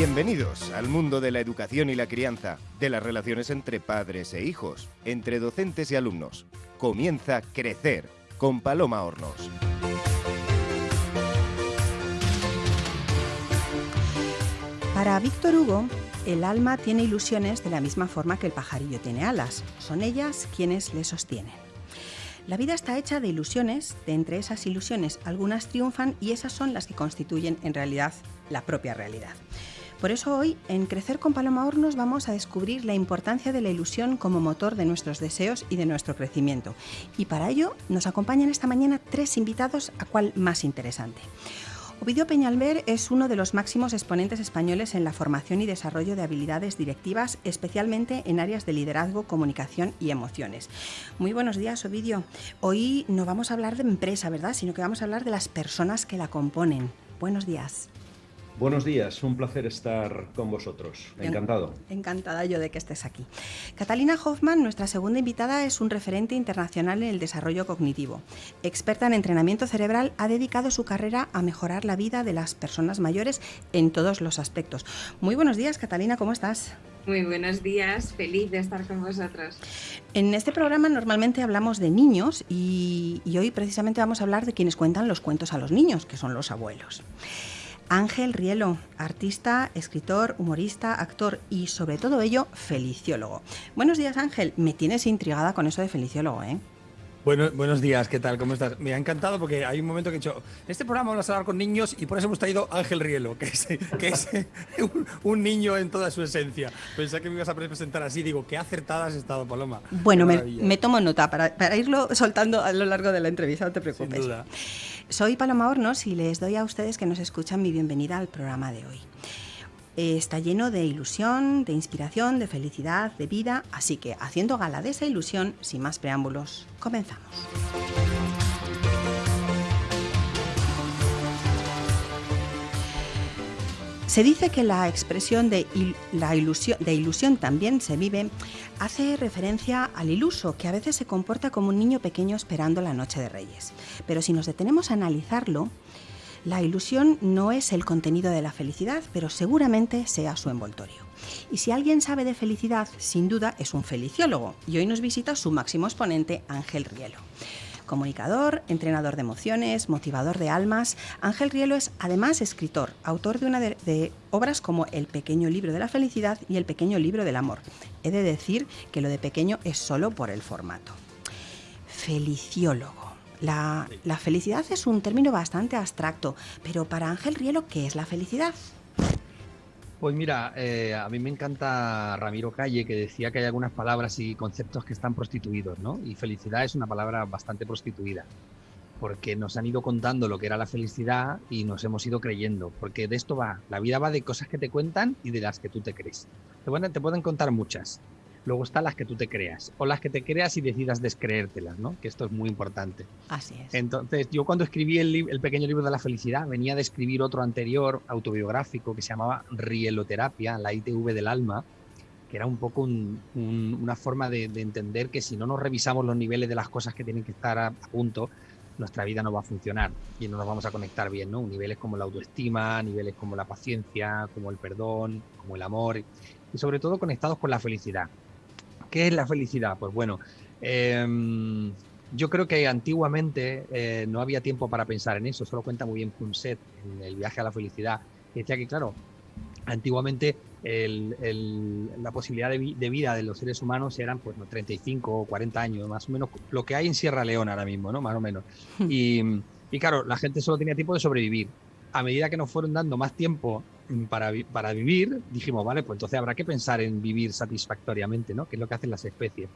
Bienvenidos al mundo de la educación y la crianza, de las relaciones entre padres e hijos, entre docentes y alumnos. Comienza Crecer con Paloma Hornos. Para Víctor Hugo, el alma tiene ilusiones de la misma forma que el pajarillo tiene alas. Son ellas quienes le sostienen. La vida está hecha de ilusiones, de entre esas ilusiones algunas triunfan y esas son las que constituyen en realidad la propia realidad. Por eso hoy, en Crecer con Paloma Hornos, vamos a descubrir la importancia de la ilusión como motor de nuestros deseos y de nuestro crecimiento. Y para ello nos acompañan esta mañana tres invitados, a cual más interesante. Ovidio Peñalver es uno de los máximos exponentes españoles en la formación y desarrollo de habilidades directivas, especialmente en áreas de liderazgo, comunicación y emociones. Muy buenos días, Ovidio. Hoy no vamos a hablar de empresa, ¿verdad? Sino que vamos a hablar de las personas que la componen. Buenos días. Buenos días, un placer estar con vosotros. Encantado. Encantada yo de que estés aquí. Catalina Hoffman, nuestra segunda invitada, es un referente internacional en el desarrollo cognitivo. Experta en entrenamiento cerebral, ha dedicado su carrera a mejorar la vida de las personas mayores en todos los aspectos. Muy buenos días, Catalina, ¿cómo estás? Muy buenos días, feliz de estar con vosotros. En este programa normalmente hablamos de niños y, y hoy precisamente vamos a hablar de quienes cuentan los cuentos a los niños, que son los abuelos. Ángel Rielo, artista, escritor, humorista, actor y sobre todo ello, feliciólogo. Buenos días Ángel, me tienes intrigada con eso de feliciólogo, ¿eh? Bueno, buenos días, ¿qué tal? ¿Cómo estás? Me ha encantado porque hay un momento que he dicho, este programa vamos a hablar con niños y por eso hemos traído Ángel Rielo, que es, que es un, niño en toda su esencia. Pensé que me ibas a presentar así, digo, qué acertada has estado, Paloma. Bueno, me, tomo nota para, para, irlo soltando a lo largo de la entrevista, no te preocupes. Sin duda. Soy Paloma Hornos y les doy a ustedes que nos escuchan mi bienvenida al programa de hoy. Está lleno de ilusión, de inspiración, de felicidad, de vida, así que haciendo gala de esa ilusión, sin más preámbulos, comenzamos. Se dice que la expresión de ilusión también se vive hace referencia al iluso, que a veces se comporta como un niño pequeño esperando la noche de Reyes. Pero si nos detenemos a analizarlo, la ilusión no es el contenido de la felicidad, pero seguramente sea su envoltorio. Y si alguien sabe de felicidad, sin duda es un feliciólogo. Y hoy nos visita su máximo exponente, Ángel Rielo. Comunicador, entrenador de emociones, motivador de almas, Ángel Rielo es además escritor, autor de una de, obras como El pequeño libro de la felicidad y El pequeño libro del amor. He de decir que lo de pequeño es solo por el formato. Feliciólogo. La, felicidad es un término bastante abstracto, pero para Ángel Rielo, ¿qué es la felicidad? Pues mira, eh, a mí me encanta Ramiro Calle que decía que hay algunas palabras y conceptos que están prostituidos, ¿no? Y felicidad es una palabra bastante prostituida, porque nos han ido contando lo que era la felicidad y nos hemos ido creyendo, porque de esto va, la vida va de cosas que te cuentan y de las que tú te crees. Te pueden, te pueden contar muchas, Luego están las que tú te creas o las que te creas y decidas descreértelas, ¿no? Que esto es muy importante. Así es. Entonces, yo cuando escribí el, el, pequeño libro de la felicidad, venía de escribir otro anterior autobiográfico que se llamaba Rieloterapia, la ITV del alma, que era un poco un, un, una forma de, de, entender que si no nos revisamos los niveles de las cosas que tienen que estar a, a, punto, nuestra vida no va a funcionar y no nos vamos a conectar bien, ¿no? Niveles como la autoestima, niveles como la paciencia, como el perdón, como el amor y sobre todo conectados con la felicidad. ¿Qué es la felicidad? Pues bueno, eh, yo creo que antiguamente eh, no había tiempo para pensar en eso, solo cuenta muy bien Punset en el viaje a la felicidad, que decía que, claro, antiguamente el, el, la posibilidad de, de, vida de los seres humanos eran pues no, 35 o 40 años, más o menos lo que hay en Sierra Leona ahora mismo, ¿no? Más o menos. Y, y claro, la gente solo tenía tiempo de sobrevivir. A medida que nos fueron dando más tiempo para, para, vivir, dijimos, vale, pues entonces habrá que pensar en vivir satisfactoriamente, ¿no? Que es lo que hacen las especies.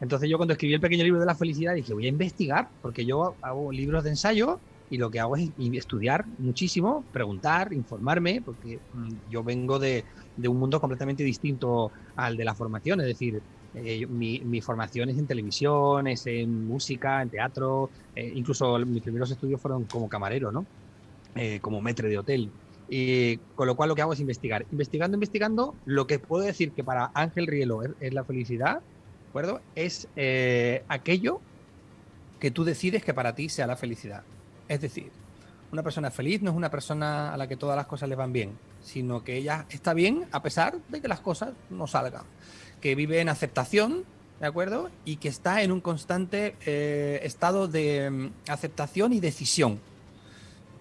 Entonces yo cuando escribí el pequeño libro de la felicidad dije, voy a investigar, porque yo hago libros de ensayo y lo que hago es estudiar muchísimo, preguntar, informarme, porque mm, yo vengo de, de, un mundo completamente distinto al de la formación, es decir, eh, mi, formación es en televisión, es en música, en teatro, eh, incluso mis primeros estudios fueron como camarero, ¿no? Eh, como metre de hotel. Y con lo cual lo que hago es investigar. Investigando, investigando, lo que puedo decir que para Ángel Rielo es, la felicidad, ¿de acuerdo? Es eh, aquello que tú decides que para ti sea la felicidad. Es decir, una persona feliz no es una persona a la que todas las cosas le van bien, sino que ella está bien a pesar de que las cosas no salgan. Que vive en aceptación, ¿de acuerdo? Y que está en un constante eh, estado de mm, aceptación y decisión.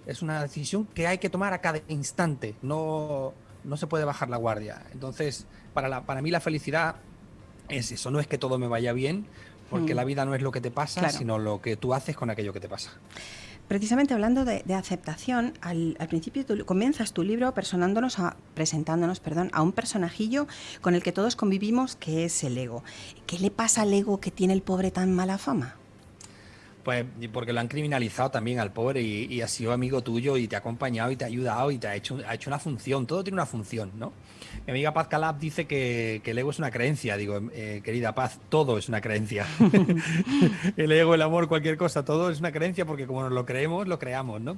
Es una decisión que hay que tomar a cada instante, no, no se puede bajar la guardia. Entonces, para, la, para mí la felicidad es eso, no es que todo me vaya bien, porque Mm. la vida no es lo que te pasa, Claro. sino lo que tú haces con aquello que te pasa. Precisamente hablando de, de aceptación, al, al principio tú comienzas tu libro personándonos a, presentándonos perdón, a un personajillo con el que todos convivimos, que es el ego. ¿Qué le pasa al ego que tiene el pobre tan mala fama? Pues porque lo han criminalizado también al pobre y, y ha sido amigo tuyo y te ha acompañado y te ha ayudado y te ha hecho, ha hecho una función. Todo tiene una función, ¿no? Mi amiga Paz Calab dice que, que el ego es una creencia. Digo, eh, querida Paz, todo es una creencia. el ego, el amor, cualquier cosa, todo es una creencia porque como nos lo creemos, lo creamos, ¿no?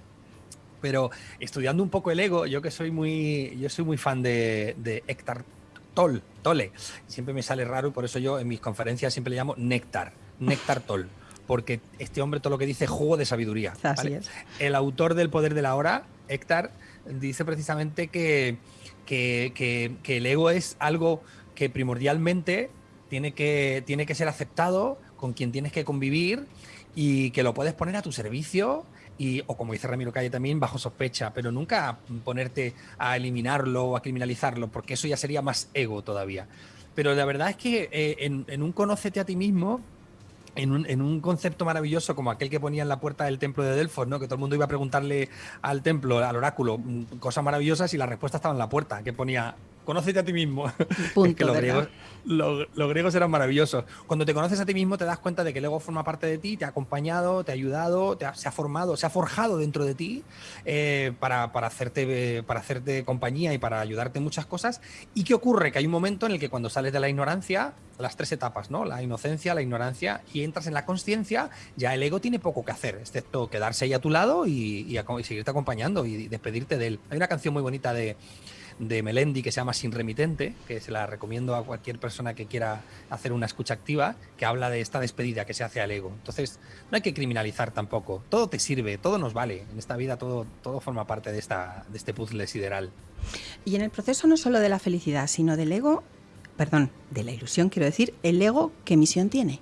Pero estudiando un poco el ego, yo que soy muy, yo soy muy fan de, de Héctor Toll, Tolle. Siempre me sale raro y por eso yo en mis conferencias siempre le llamo Néctar, Néctar Toll. Porque este hombre todo lo que dice es jugo de sabiduría. Así ¿vale? es. El autor del Poder de la Hora, Héctor, dice precisamente que, que, que- que el ego es algo que primordialmente tiene que, tiene que ser aceptado, con quien tienes que convivir y que lo puedes poner a tu servicio y, o como dice Ramiro Calle también, bajo sospecha, pero nunca ponerte a eliminarlo o a criminalizarlo, porque eso ya sería más ego todavía. Pero la verdad es que eh, en, en un conócete a ti mismo, en un, en un concepto maravilloso como aquel que ponía en la puerta del templo de Delfos, ¿no? que todo el mundo iba a preguntarle al templo, al oráculo, mm, cosas maravillosas y la respuesta estaba en la puerta, que ponía, conócete a ti mismo. Punto, Es que los griegos, lo- los griegos eran maravillosos. Cuando te conoces a ti mismo te das cuenta de que el ego forma parte de ti, te ha acompañado, te ha ayudado, te ha- se ha formado, se ha forjado dentro de ti eh, para, para hacerte, para hacerte compañía y para ayudarte en muchas cosas. ¿Y qué ocurre? Que hay un momento en el que cuando sales de la ignorancia, las tres etapas, ¿no? La inocencia, la ignorancia y entras en la conciencia, ya el ego tiene poco que hacer, excepto quedarse ahí a tu lado y, y y seguirte acompañando y despedirte de él. Hay una canción muy bonita de, de Melendi que se llama Sin Remitente, que se la recomiendo a cualquier persona que quiera hacer una escucha activa, que habla de esta despedida que se hace al ego. Entonces, no hay que criminalizar tampoco. Todo te sirve, todo nos vale. En esta vida todo, todo forma parte de, esta, de este puzzle sideral. Y en el proceso no solo de la felicidad, sino del ego, perdón, de la ilusión, quiero decir, el ego, ¿qué misión tiene?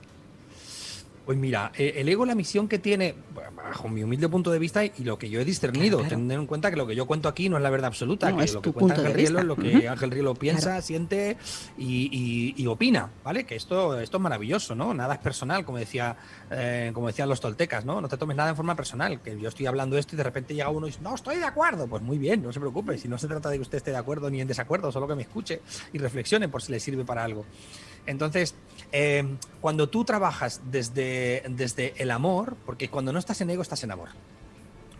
Pues mira, eh, el ego, la misión que tiene, bajo mi humilde punto de vista y lo que yo he discernido, Claro, claro. tener en cuenta que lo que yo cuento aquí no es la verdad absoluta, No, que es lo que cuenta Ángel Rielo es lo que. Ángel Rielo piensa, Claro. siente y, y- y opina, ¿vale? Que esto, esto es maravilloso, ¿no? Nada es personal, como decía, eh, como decían los toltecas, ¿no? No te tomes nada en forma personal, que yo estoy hablando esto y de repente llega uno y dice, no, estoy de acuerdo. Pues muy bien, no se preocupe, si no se trata de que usted esté de acuerdo ni en desacuerdo, solo que me escuche y reflexione por si le sirve para algo. Entonces, eh, cuando tú trabajas desde, desde el amor, porque cuando no estás en ego, estás en amor.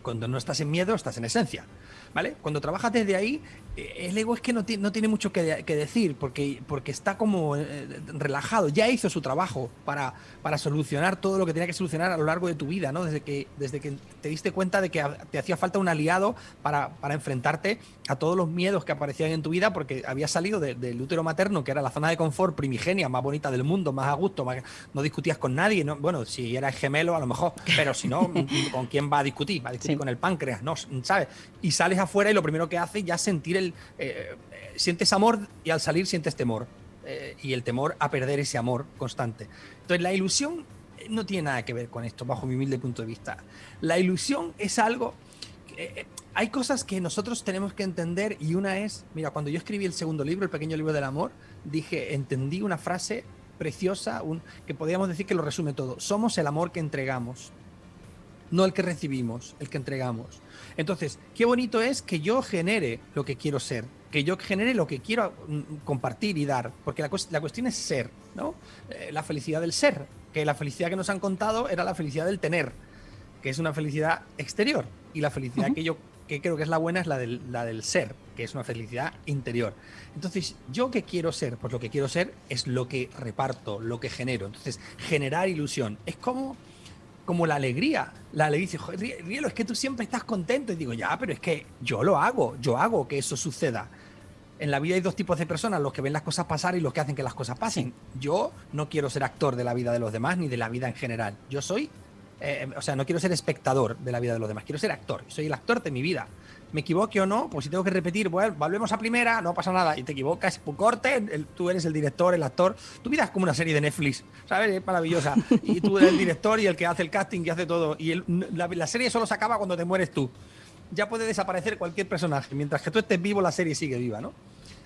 Cuando no estás en miedo, estás en esencia. ¿Vale? Cuando trabajas desde ahí, el ego es que no, no tiene mucho que, que decir, porque, porque está como eh, relajado, ya hizo su trabajo para, para solucionar todo lo que tenía que solucionar a lo largo de tu vida, ¿no? Desde que, desde que te diste cuenta de que te hacía falta un aliado para, para enfrentarte a todos los miedos que aparecían en tu vida, porque habías salido de- del útero materno, que era la zona de confort primigenia, más bonita del mundo, más a gusto, más- no discutías con nadie, ¿no? bueno, si eras gemelo a lo mejor, pero si no, ¿con quién va a discutir? Va a discutir Sí. con el páncreas, ¿no? ¿Sabes? Y sales afuera y lo primero que haces ya es sentir el... eh, eh, sientes amor y al salir sientes temor. eh, y el temor a perder ese amor constante. Entonces la ilusión no tiene nada que ver con esto, bajo mi humilde punto de vista. La ilusión es algo... que, hay cosas que nosotros tenemos que entender y una es, mira, cuando yo escribí el segundo libro, el pequeño libro del amor, dije, entendí una frase preciosa, un, que podríamos decir que lo resume todo. Somos el amor que entregamos, no el que recibimos, el que entregamos. Entonces, qué bonito es que yo genere lo que quiero ser, que yo genere lo que quiero mm, compartir y dar, porque la, cues- la cuestión es ser, ¿no? Eh, la felicidad del ser, que la felicidad que nos han contado era la felicidad del tener, que es una felicidad exterior, y la felicidad que yo que creo que es la buena es la del, la del ser, que es una felicidad interior. Entonces, ¿yo qué quiero ser? Pues lo que quiero ser es lo que reparto, lo que genero. Entonces, generar ilusión. Es como como la alegría. La alegría dice, "Joder, Rie- Rielo, es que tú siempre estás contento. Y digo, ya, pero es que yo lo hago, yo hago que eso suceda. En la vida hay dos tipos de personas, los que ven las cosas pasar y los que hacen que las cosas pasen. Yo no quiero ser actor de la vida de los demás ni de la vida en general. Yo soy eh, o sea, no quiero ser espectador de la vida de los demás, quiero ser actor. Soy el actor de mi vida. Me equivoque o no, pues si tengo que repetir, bueno, volvemos a primera, no pasa nada. Y te equivocas, pues corte, tú eres el director, el actor. Tu vida es como una serie de Netflix, ¿sabes? Es maravillosa. Y tú eres el director y el que hace el casting y hace todo. Y la, la serie solo se acaba cuando te mueres tú. Ya puede desaparecer cualquier personaje. Mientras que tú estés vivo, la serie sigue viva, ¿no?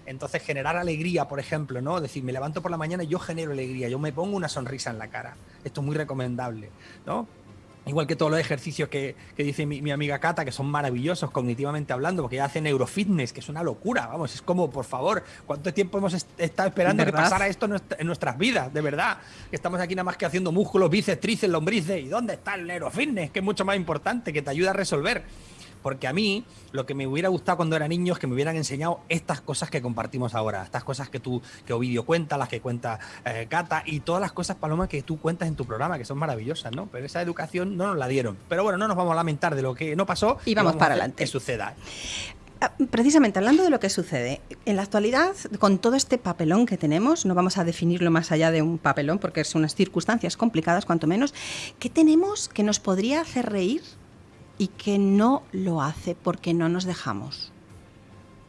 Entonces, generar alegría, por ejemplo, ¿no? Decir, me levanto por la mañana y yo genero alegría, yo me pongo una sonrisa en la cara. Esto es muy recomendable, ¿no? Igual que todos los ejercicios que, dice mi, amiga Cata, que son maravillosos cognitivamente hablando, porque ella hace neurofitness, que es una locura, vamos, es como, por favor, ¿cuánto tiempo hemos estado esperando que pasara esto en nuestras vidas? De verdad, que estamos aquí nada más que haciendo músculos, bíceps, tríceps, lombrices, ¿y dónde está el neurofitness? Que es mucho más importante, que te ayuda a resolver. Porque a mí lo que me hubiera gustado cuando era niño es que me hubieran enseñado estas cosas que compartimos ahora, estas cosas que tú, que Ovidio cuenta, las que cuenta eh, Cata y todas las cosas, Paloma, que tú cuentas en tu programa, que son maravillosas, ¿no? Pero esa educación no nos la dieron. Pero bueno, no nos vamos a lamentar de lo que no pasó. Y vamos, para adelante. Que suceda. Ah, precisamente hablando de lo que sucede, en la actualidad, con todo este papelón que tenemos, no vamos a definirlo más allá de un papelón porque son unas circunstancias complicadas, cuanto menos, ¿qué tenemos que nos podría hacer reír y que no lo hace porque no nos dejamos.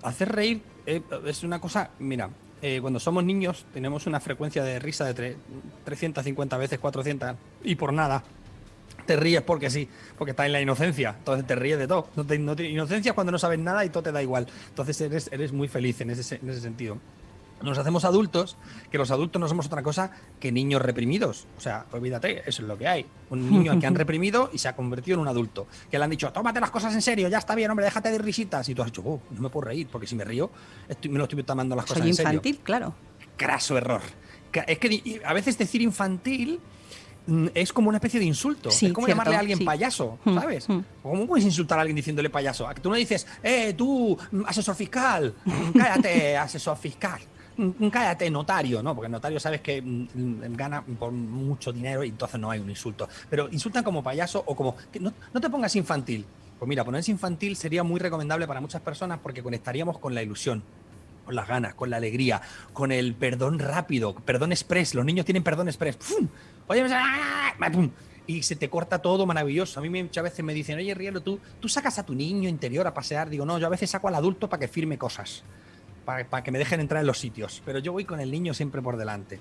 Hacer reír eh, es una cosa, mira, eh, cuando somos niños tenemos una frecuencia de risa de 350 veces, 400 y por nada. Te ríes porque sí, porque estás en la inocencia, entonces te ríes de todo. No te, inocencia es cuando no sabes nada y todo te da igual. Entonces eres, eres muy feliz en ese, en ese sentido nos hacemos adultos, que los adultos no somos otra cosa que niños reprimidos. O sea, olvídate, eso es lo que hay. Un niño que han reprimido y se ha convertido en un adulto. Que le han dicho, tómate las cosas en serio, ya está bien, hombre, déjate de risitas. Y tú has dicho, oh, no me puedo reír, porque si me río, me lo estoy tomando las cosas en serio. infantil, claro. Craso error. Es que a veces decir infantil mm, es como una especie de insulto. es como llamarle a alguien payaso, hmm, ¿sabes? Hmm. ¿Cómo puedes insultar a alguien diciéndole payaso? A que tú no dices, eh, tú, asesor fiscal, cállate, asesor fiscal cállate, notario, ¿no? Porque notario sabes que mm, mm, gana por mucho dinero y entonces no hay un insulto. Pero insultan como payaso o como. no, te pongas infantil. Pues mira, ponerse infantil sería muy recomendable para muchas personas porque conectaríamos con la ilusión, con las ganas, con la alegría, con el perdón rápido, perdón express. Los niños tienen perdón express. Oye, y se te corta todo maravilloso. A mí muchas veces me dicen, oye, Rielo, ¿tú, tú sacas a tu niño interior a pasear. Digo, no, yo a veces saco al adulto para que firme cosas para, que me dejen entrar en los sitios, pero yo voy con el niño siempre por delante.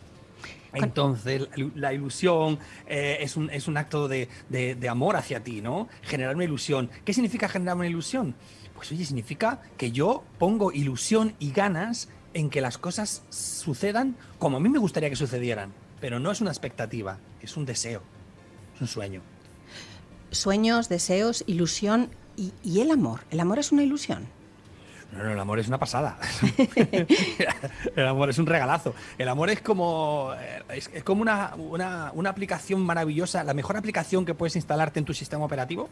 Entonces, la ilusión eh, es, un, es, un, acto de, de, amor hacia ti, ¿no? Generar una ilusión. ¿Qué significa generar una ilusión? Pues oye, significa que yo pongo ilusión y ganas en que las cosas sucedan como a mí me gustaría que sucedieran. Pero no es una expectativa, es un deseo, es un sueño. Sueños, deseos, ilusión y, y el amor. ¿El amor es una ilusión? No, no, el amor es una pasada. el amor es un regalazo. El amor es como, eh, es, como una, una, aplicación maravillosa, la mejor aplicación que puedes instalarte en tu sistema operativo.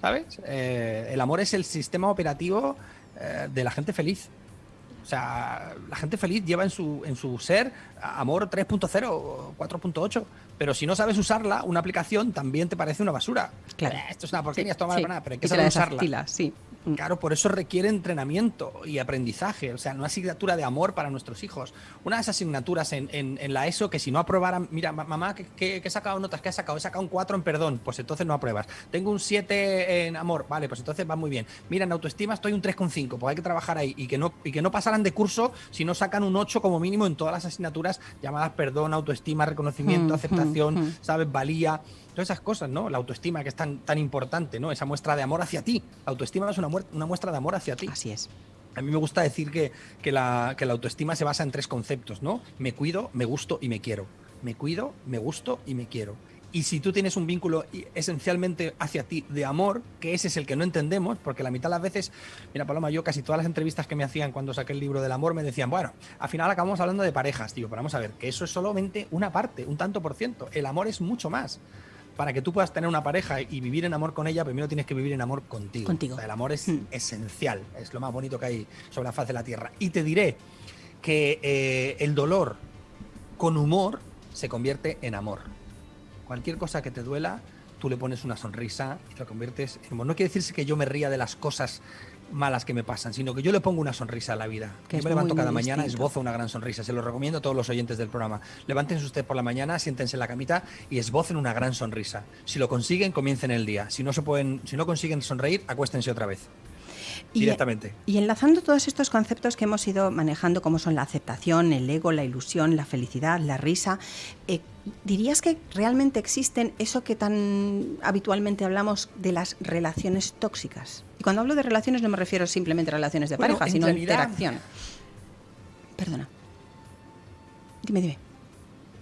¿Sabes? Eh, el amor es el sistema operativo eh, de la gente feliz. O sea, la gente feliz lleva en su, en su ser amor 3.0 o 4.8, pero si no sabes usarla, una aplicación también te parece una basura. Claro. esto es una porquería, esto no vale para nada, pero hay que saber usarla. Sí. Mm. Claro, por eso requiere entrenamiento y aprendizaje, o sea, una asignatura de amor para nuestros hijos. Una de esas asignaturas en, en, la ESO que si no aprobaran, mira, mamá, ¿qué, he sacado notas? ¿Qué he sacado? He sacado un 4 en perdón, pues entonces no apruebas. Tengo un 7 en amor, vale, pues entonces va muy bien. Mira, en autoestima estoy un 3,5, pues hay que trabajar ahí y que, no, y que no pasaran de curso si no sacan un 8 como mínimo en todas las asignaturas llamadas perdón, autoestima, reconocimiento, mm, aceptación, mm, ¿sabes? Valía todas esas cosas, ¿no? La autoestima que es tan, tan importante, ¿no? Esa muestra de amor hacia ti. La autoestima es una, una muestra de amor hacia ti. Así es. A mí me gusta decir que, que, la, que la autoestima se basa en tres conceptos, ¿no? Me cuido, me gusto y me quiero. Me cuido, me gusto y me quiero. Y si tú tienes un vínculo esencialmente hacia ti de amor, que ese es el que no entendemos, porque la mitad de las veces, mira Paloma, yo casi todas las entrevistas que me hacían cuando saqué el libro del amor me decían, bueno, al final acabamos hablando de parejas, tío, pero vamos a ver, que eso es solamente una parte, un tanto por ciento. El amor es mucho más para que tú puedas tener una pareja y vivir en amor con ella, primero tienes que vivir en amor contigo. Contigo. el amor es mm. esencial, es lo más bonito que hay sobre la faz de la tierra. Y te diré que eh, el dolor con humor se convierte en amor. Cualquier cosa que te duela, tú le pones una sonrisa y te lo conviertes en amor. No quiere decirse que yo me ría de las cosas malas que me pasan, sino que yo le pongo una sonrisa a la vida. Que yo me levanto cada mañana, distinto. esbozo una gran sonrisa. Se lo recomiendo a todos los oyentes del programa. Levántense usted por la mañana, siéntense en la camita y esbocen una gran sonrisa. Si lo consiguen, comiencen el día. Si no se pueden, si no consiguen sonreír, acuéstense otra vez. Y- directamente. Y enlazando todos estos conceptos que hemos ido manejando, como son la aceptación, el ego, la ilusión, la felicidad, la risa, eh, ¿dirías que realmente existen eso que tan habitualmente hablamos de las relaciones tóxicas? Y cuando hablo de relaciones no me refiero simplemente a relaciones de Bueno, pareja, sino realidad- interacción. Perdona. Dime, dime.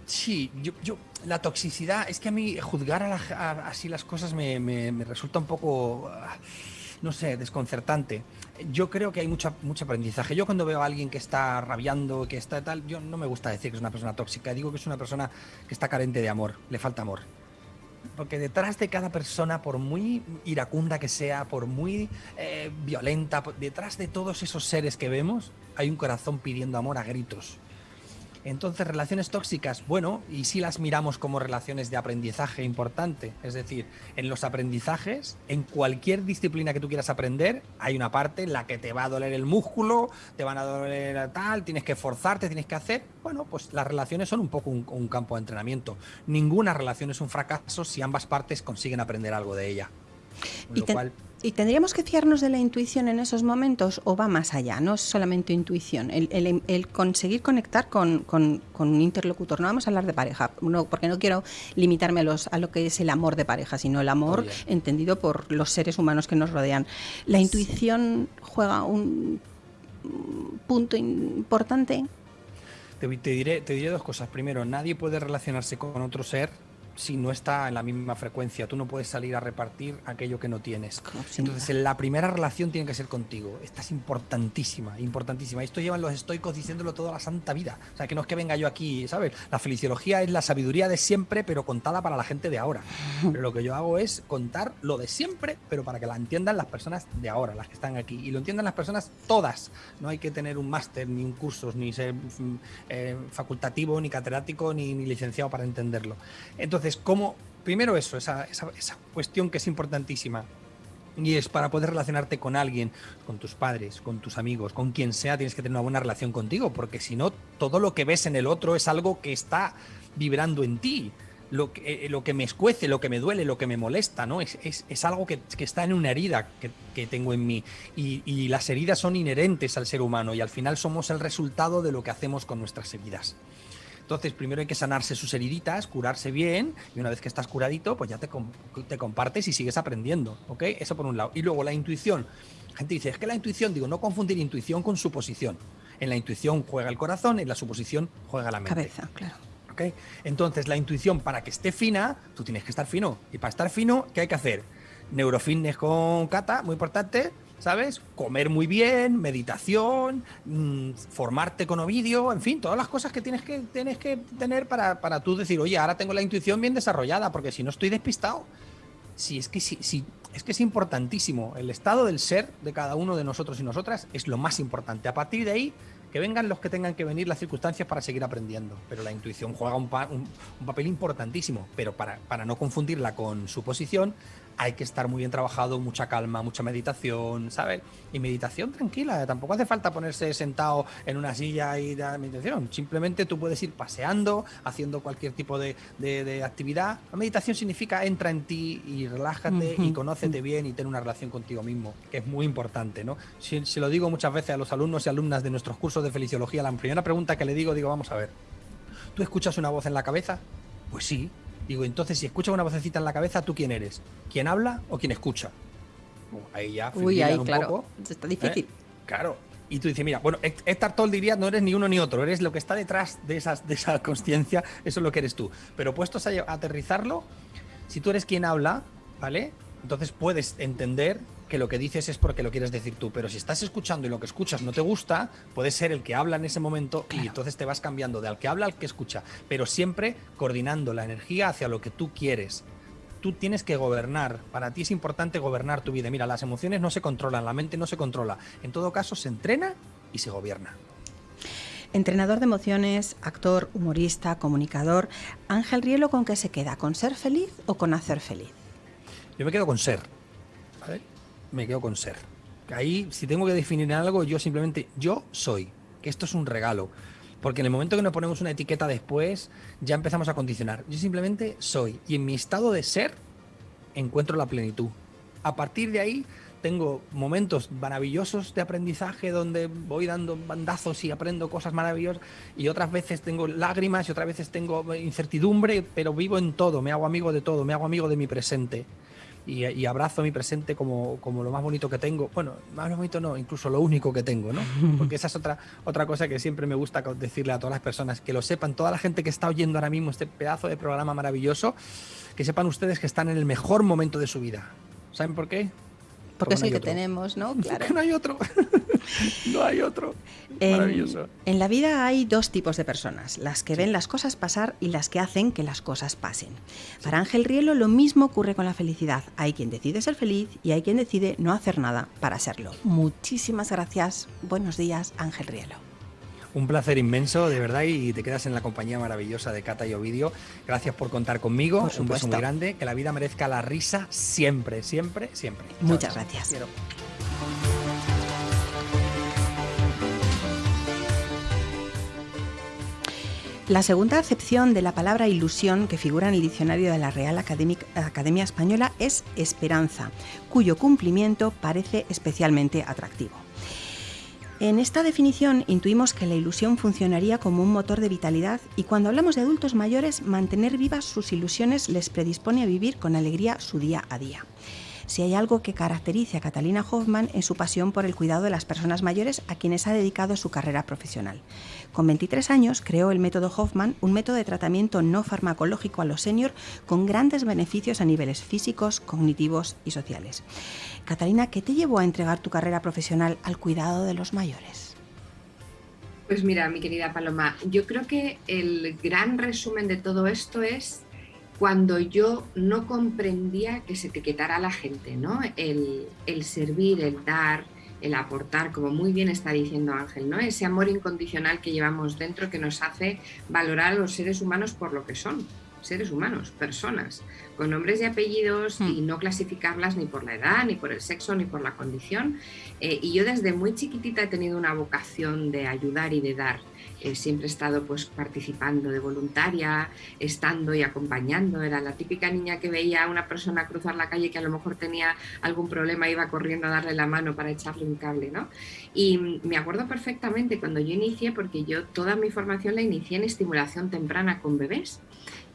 Sí, yo, yo- la toxicidad, es que a mí juzgar a la- a- así las cosas me, me- me resulta un poco, ah, no sé, desconcertante. Yo creo que hay mucho, aprendizaje. Yo cuando veo a alguien que está rabiando, que está tal, yo no me gusta decir que es una persona tóxica, digo que es una persona que está carente de amor, le falta amor. Porque detrás de cada persona, por muy iracunda que sea, por muy eh, violenta, detrás de todos esos seres que vemos, hay un corazón pidiendo amor a gritos. Entonces, relaciones tóxicas, bueno, y si las miramos como relaciones de aprendizaje importante, es decir, en los aprendizajes, en cualquier disciplina que tú quieras aprender, hay una parte en la que te va a doler el músculo, te van a doler tal, tienes que esforzarte, tienes que hacer. Bueno, pues las relaciones son un poco un, un campo de entrenamiento. Ninguna relación es un fracaso si ambas partes consiguen aprender algo de ella. Con Y lo te- cual, ¿Y tendríamos que fiarnos de la intuición en esos momentos o va más allá? No es solamente intuición, el, el- el conseguir conectar con, con- con un interlocutor. No vamos a hablar de pareja, no, porque no quiero limitarme a, los, a lo que es el amor de pareja, sino el amor entendido por los seres humanos que nos rodean. ¿La intuición juega un punto importante? Te, te diré, te diré dos cosas. Primero, nadie puede relacionarse con otro ser si no está en la misma frecuencia. Tú no puedes salir a repartir aquello que no tienes. Entonces, la primera relación tiene que ser contigo. Esta es importantísima, importantísima. Esto llevan los estoicos diciéndolo toda la santa vida. O sea, que no es que venga yo aquí, ¿sabes? La feliciología es la sabiduría de siempre, pero contada para la gente de ahora. Pero lo que yo hago es contar lo de siempre, pero para que la entiendan las personas de ahora, las que están aquí. Y lo entiendan las personas todas. No hay que tener un máster, ni un curso, ni ser mm, eh, facultativo, ni catedrático, ni, ni licenciado para entenderlo. Entonces, ¿cómo? Primero eso, esa, esa- esa cuestión que es importantísima. Y es para poder relacionarte con alguien, con tus padres, con tus amigos, con quien sea, tienes que tener una buena relación contigo, porque si no, todo lo que ves en el otro es algo que está vibrando en ti. Lo que, eh, lo que me escuece, lo que me duele, lo que me molesta, ¿no? Es, es- es algo que, que está en una herida que, que tengo en mí. Y, y las heridas son inherentes al ser humano y al final somos el resultado de lo que hacemos con nuestras heridas. Entonces, primero hay que sanarse sus heriditas, curarse bien, y una vez que estás curadito, pues ya te, com- te compartes y sigues aprendiendo, ¿ok? Eso por un lado. Y luego la intuición. La gente dice, es que la intuición, digo, no confundir intuición con suposición. En la intuición juega el corazón, en la suposición juega la mente. Cabeza, claro. ¿ok? Entonces, la intuición, para que esté fina, tú tienes que estar fino. Y para estar fino, ¿qué hay que hacer? Neurofitness con Cata, muy importante, ¿sabes? Comer muy bien, meditación, mm, formarte con Ovidio, en fin, todas las cosas que tienes que, tienes que tener para, para tú decir, oye, ahora tengo la intuición bien desarrollada, porque si no estoy despistado. Sí, es que sí, sí, es que es importantísimo. El estado del ser de cada uno de nosotros y nosotras es lo más importante. A partir de ahí, que vengan los que tengan que venir las circunstancias para seguir aprendiendo. Pero la intuición juega un, pa- un- un papel importantísimo. Pero para, para no confundirla con su posición, hay que estar muy bien trabajado, mucha calma, mucha meditación, ¿sabes? Y meditación tranquila, tampoco hace falta ponerse sentado en una silla y dar meditación. Simplemente tú puedes ir paseando, haciendo cualquier tipo de, de- de actividad. La meditación significa entra en ti y relájate y conócete bien y ten una relación contigo mismo, que es muy importante, ¿no? Si, si lo digo muchas veces a los alumnos y alumnas de nuestros cursos de feliciología, la primera pregunta que le digo, digo, vamos a ver, ¿tú escuchas una voz en la cabeza? Pues sí. Digo, entonces si escuchas una vocecita en la cabeza, ¿tú quién eres? ¿Quién habla o quién escucha? Ahí ya Uy, ahí, un claro. poco. Está difícil. ¿eh? Claro. Y tú dices, mira, bueno, Héctor Toll diría, no eres ni uno ni otro, eres lo que está detrás de, esas, de esa conciencia, eso es lo que eres tú. Pero puestos a aterrizarlo, si tú eres quien habla, ¿vale? Entonces puedes entender que lo que dices es porque lo quieres decir tú, pero si estás escuchando y lo que escuchas no te gusta, puedes ser el que habla en ese momento y entonces te vas cambiando de al que habla al que escucha, pero siempre coordinando la energía hacia lo que tú quieres. Tú tienes que gobernar, para ti es importante gobernar tu vida. Mira, las emociones no se controlan, la mente no se controla. En todo caso, se entrena y se gobierna. Entrenador de emociones, actor, humorista, comunicador. Ángel Rielo, ¿con qué se queda? ¿Con ser feliz o con hacer feliz? Yo me quedo con ser. ¿vale? Me quedo con ser. Ahí, si tengo que definir algo, yo simplemente, yo soy, que esto es un regalo. Porque en el momento que nos ponemos una etiqueta después, ya empezamos a condicionar. Yo simplemente soy. Y en mi estado de ser, encuentro la plenitud. A partir de ahí, tengo momentos maravillosos de aprendizaje donde voy dando bandazos y aprendo cosas maravillosas y otras veces tengo lágrimas y otras veces tengo incertidumbre, pero vivo en todo, me hago amigo de todo, me hago amigo de mi presente y, abrazo mi presente como, como, lo más bonito que tengo. Bueno, más bonito no, incluso lo único que tengo, ¿no? Porque esa es otra, otra cosa que siempre me gusta decirle a todas las personas, que lo sepan, toda la gente que está oyendo ahora mismo este pedazo de programa maravilloso, que sepan ustedes que están en el mejor momento de su vida. ¿Saben por qué? Porque, es el que tenemos, ¿no? Claro. no hay otro. no hay otro. Maravilloso. En, la vida hay dos tipos de personas, las que ven las cosas pasar y las que hacen que las cosas pasen. Para Ángel Rielo lo mismo ocurre con la felicidad. Hay quien decide ser feliz y hay quien decide no hacer nada para serlo. Muchísimas gracias. Buenos días, Ángel Rielo. Un placer inmenso, de verdad, y te quedas en la compañía maravillosa de Cata y Ovidio. Gracias por contar conmigo. un beso muy grande. Que la vida merezca la risa siempre, siempre, siempre. Muchas gracias. La segunda acepción de la palabra ilusión que figura en el diccionario de la Real Academia Española es esperanza, cuyo cumplimiento parece especialmente atractivo. En esta definición intuimos que la ilusión funcionaría como un motor de vitalidad y cuando hablamos de adultos mayores, mantener vivas sus ilusiones les predispone a vivir con alegría su día a día. Si hay algo que caracterice a Catalina Hoffman es su pasión por el cuidado de las personas mayores a quienes ha dedicado su carrera profesional. Con 23 años creó el método Hoffman, un método de tratamiento no farmacológico a los senior con grandes beneficios a niveles físicos, cognitivos y sociales. Catalina, ¿qué te llevó a entregar tu carrera profesional al cuidado de los mayores? Pues mira, mi querida Paloma, yo creo que el gran resumen de todo esto es cuando yo no comprendía que se etiquetara a la gente, ¿no? El, el, servir, el dar, el aportar, como muy bien está diciendo Ángel, ¿no? Ese amor incondicional que llevamos dentro que nos hace valorar a los seres humanos por lo que son seres humanos, personas, con nombres y apellidos y hmm. no clasificarlas ni por la edad, ni por el sexo, ni por la condición. Eh, y yo desde muy chiquitita he tenido una vocación de ayudar y de dar. Eh, siempre he estado pues participando de voluntaria, estando y acompañando. Era la típica niña que veía a una persona cruzar la calle que a lo mejor tenía algún problema, iba corriendo a darle la mano para echarle un cable, ¿no? Y me acuerdo perfectamente cuando yo inicié, porque yo toda mi formación la inicié en estimulación temprana con bebés.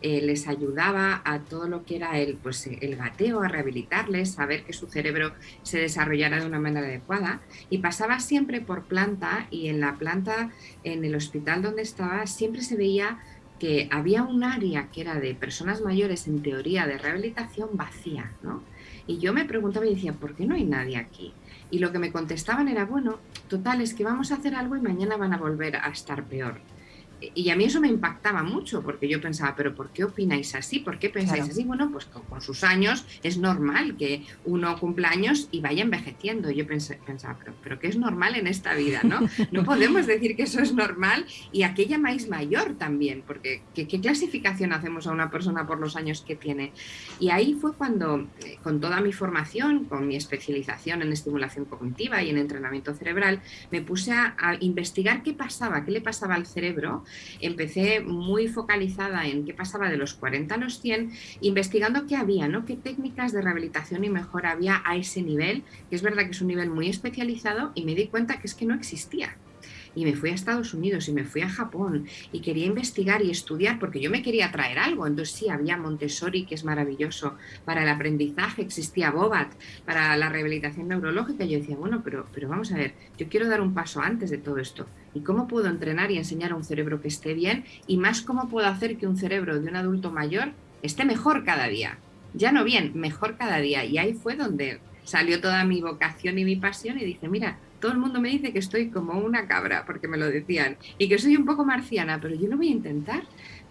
Eh, les ayudaba a todo lo que era el, pues, el gateo, a rehabilitarles, a ver que su cerebro se desarrollara de una manera adecuada. Y pasaba siempre por planta y en la planta, en el hospital donde estaba, siempre se veía que había un área que era de personas mayores en teoría de rehabilitación vacía, ¿no? Y yo me preguntaba y decía, ¿por qué no hay nadie aquí? Y lo que me contestaban era, bueno, total, es que vamos a hacer algo y mañana van a volver a estar peor y a mí eso me impactaba mucho porque yo pensaba, pero ¿por qué opináis así? ¿Por qué pensáis así? Bueno, pues con, sus años es normal que uno cumpla años y vaya envejeciendo. Yo pensaba, pero, pero ¿qué es normal en esta vida? ¿no? no podemos decir que eso es normal y a qué llamáis mayor también, porque ¿qué, clasificación hacemos a una persona por los años que tiene? Y ahí fue cuando, eh, con toda mi formación, con mi especialización en estimulación cognitiva y en entrenamiento cerebral, me puse a investigar qué pasaba, qué le pasaba al cerebro empecé muy focalizada en qué pasaba de los 40 a los 100, investigando qué había, ¿no? qué técnicas de rehabilitación y mejora había a ese nivel, que es verdad que es un nivel muy especializado, y me di cuenta que es que no existía y me fui a Estados Unidos y me fui a Japón y quería investigar y estudiar porque yo me quería traer algo. Entonces sí, había Montessori, que es maravilloso, para el aprendizaje existía Bobat, para la rehabilitación neurológica. Yo decía, bueno, pero, pero vamos a ver, yo quiero dar un paso antes de todo esto. ¿Y cómo puedo entrenar y enseñar a un cerebro que esté bien? Y más, ¿cómo puedo hacer que un cerebro de un adulto mayor esté mejor cada día? Ya no bien, mejor cada día. Y ahí fue donde salió toda mi vocación y mi pasión y dije, mira, todo el mundo me dice que estoy como una cabra, porque me lo decían, y que soy un poco marciana, pero yo lo voy a intentar.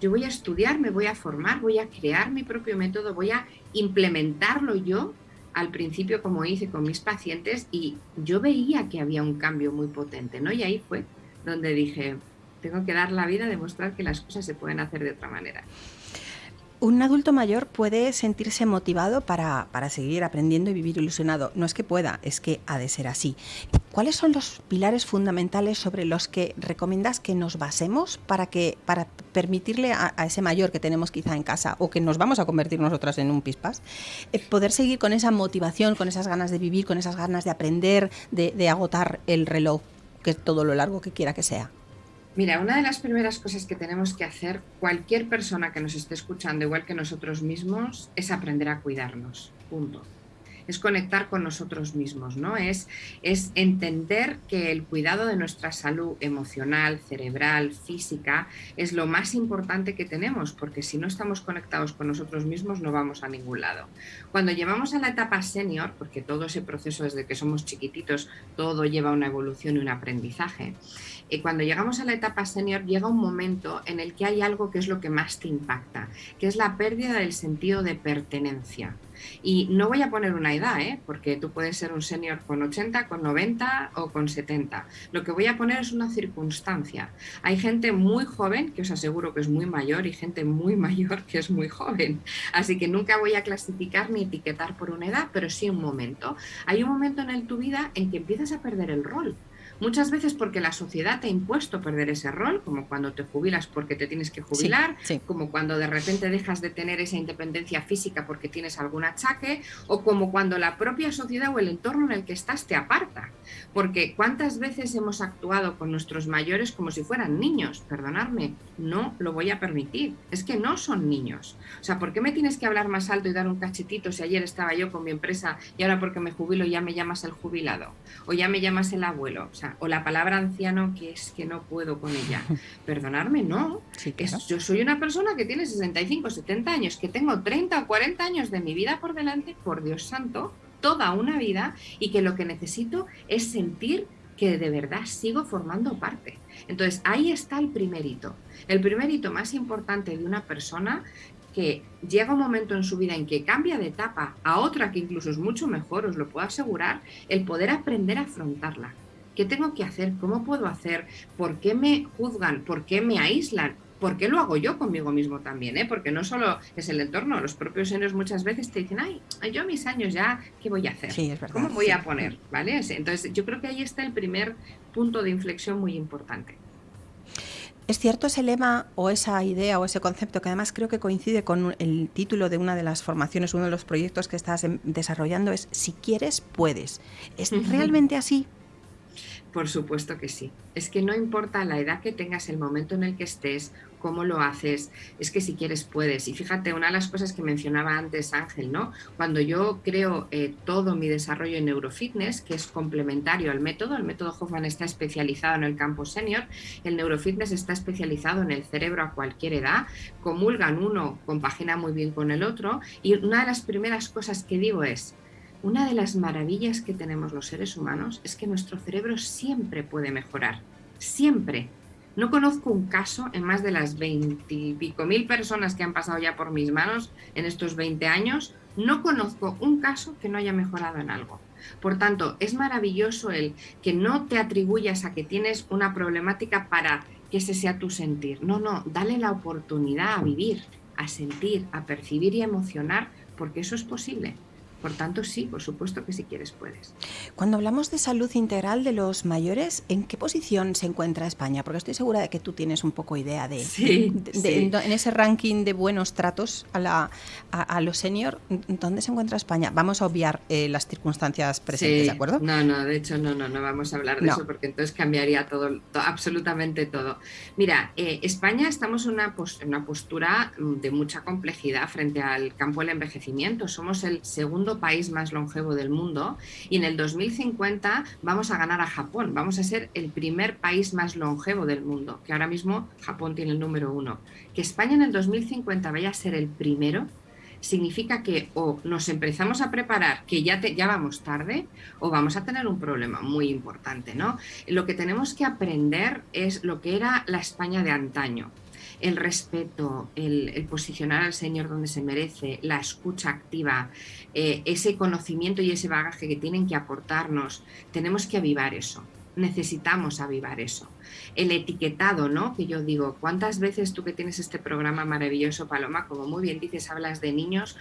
Yo voy a estudiar, me voy a formar, voy a crear mi propio método, voy a implementarlo yo al principio como hice con mis pacientes y yo veía que había un cambio muy potente, ¿no? Y ahí fue donde dije, tengo que dar la vida demostrar que las cosas se pueden hacer de otra manera. Un adulto mayor puede sentirse motivado para, seguir aprendiendo y vivir ilusionado. No es que pueda, es que ha de ser así. ¿Cuáles son los pilares fundamentales sobre los que recomiendas que nos basemos para, que, para permitirle a, ese mayor que tenemos quizá en casa o que nos vamos a convertir nosotras en un pispas, eh, poder seguir con esa motivación, con esas ganas de vivir, con esas ganas de aprender, de, de agotar el reloj, que es todo lo largo que quiera que sea? Mira, una de las primeras cosas que tenemos que hacer cualquier persona que nos esté escuchando, igual que nosotros mismos, es aprender a cuidarnos. Punto es conectar con nosotros mismos, ¿no? Es, es entender que el cuidado de nuestra salud emocional, cerebral, física, es lo más importante que tenemos, porque si no estamos conectados con nosotros mismos no vamos a ningún lado. Cuando llevamos a la etapa senior, porque todo ese proceso desde que somos chiquititos, todo lleva una evolución y un aprendizaje, cuando llegamos a la etapa senior llega un momento en el que hay algo que es lo que más te impacta, que es la pérdida del sentido de pertenencia. Y no voy a poner una edad, ¿eh? porque tú puedes ser un senior con 80, con 90 o con 70. Lo que voy a poner es una circunstancia. Hay gente muy joven, que os aseguro que es muy mayor, y gente muy mayor que es muy joven. Así que nunca voy a clasificar ni etiquetar por una edad, pero sí un momento. Hay un momento en tu vida en que empiezas a perder el rol. Muchas veces porque la sociedad te ha impuesto perder ese rol, como cuando te jubilas porque te tienes que jubilar, como cuando de repente dejas de tener esa independencia física porque tienes algún achaque, o como cuando la propia sociedad o el entorno en el que estás te aparta. Porque cuántas veces hemos actuado con nuestros mayores como si fueran niños, perdonadme, no lo voy a permitir, es que no son niños. O sea, ¿por qué me tienes que hablar más alto y dar un cachetito si ayer estaba yo con mi empresa y ahora porque me jubilo ya me llamas el jubilado? O ya me llamas el abuelo. O sea, o la palabra anciano que es que no puedo con ella. Perdonarme, no. yo soy una persona que tiene 65, 70 años, que tengo 30 o 40 años de mi vida por delante, por Dios santo, toda una vida, y que lo que necesito es sentir que de verdad sigo formando parte. Entonces, ahí está el primer hito. El primer hito más importante de una persona que llega un momento en su vida en que cambia de etapa a otra que incluso es mucho mejor, os lo puedo asegurar, el poder aprender a afrontarla. ¿Qué tengo que hacer? ¿Cómo puedo hacer? ¿Por qué me juzgan? ¿Por qué me aíslan? ¿Por qué lo hago yo conmigo mismo también? Eh? Porque no solo es el entorno, los propios señores muchas veces te dicen, ay, yo a mis años ya, ¿qué voy a hacer? ¿Cómo voy a poner? ¿Vale? Entonces yo creo que ahí está el primer punto de inflexión muy importante. ¿Es cierto ese lema o esa idea o ese concepto que además creo que coincide con el título de una de las formaciones, uno de los proyectos que estás desarrollando es Si quieres, puedes? ¿Es realmente así? Por supuesto que sí. Es que no importa la edad que tengas, el momento en el que estés, cómo lo haces, es que si quieres puedes. Y fíjate, una de las cosas que mencionaba antes Ángel, ¿no? Cuando yo creo eh, todo mi desarrollo en neurofitness, que es complementario al método, el método Hoffman está especializado en el campo senior, el neurofitness está especializado en el cerebro a cualquier edad, comulgan uno, compagina muy bien con el otro, y una de las primeras cosas que digo es, una de las maravillas que tenemos los seres humanos es que nuestro cerebro siempre puede mejorar, siempre. No conozco un caso en más de las veintipico mil personas que han pasado ya por mis manos en estos 20 años, no conozco un caso que no haya mejorado en algo. Por tanto, es maravilloso el que no te atribuyas a que tienes una problemática para que ese sea tu sentir. No, no, dale la oportunidad a vivir, a sentir, a percibir y a emocionar, porque eso es posible. Por tanto, sí, por supuesto que si quieres puedes. Cuando hablamos de salud integral de los mayores, ¿en qué posición se encuentra España? Porque estoy segura de que tú tienes un poco idea de, En, ese ranking de buenos tratos a, la, a, los senior, ¿dónde se encuentra España? Vamos a obviar eh, las circunstancias presentes, ¿de acuerdo? No, no, de hecho no, no, no vamos a hablar de eso porque entonces cambiaría todo, absolutamente todo. Mira, eh, España estamos en una, en una postura de mucha complejidad frente al campo del envejecimiento. Somos el segundo país más longevo del mundo y en el 2050 vamos a ganar a Japón, vamos a ser el primer país más longevo del mundo, que ahora mismo Japón tiene el número uno. Que España en el 2050 vaya a ser el primero significa que o nos empezamos a preparar, que ya, ya vamos tarde, o vamos a tener un problema muy importante. ¿no? Lo que tenemos que aprender es lo que era la España de antaño el respeto, el, posicionar al Señor donde se merece, la escucha activa, eh, ese conocimiento y ese bagaje que tienen que aportarnos, tenemos que avivar eso. necesitamos avivar eso. El etiquetado, ¿no? Que yo digo, ¿cuántas veces tú que tienes este programa maravilloso, Paloma, como muy bien dices, hablas de niños,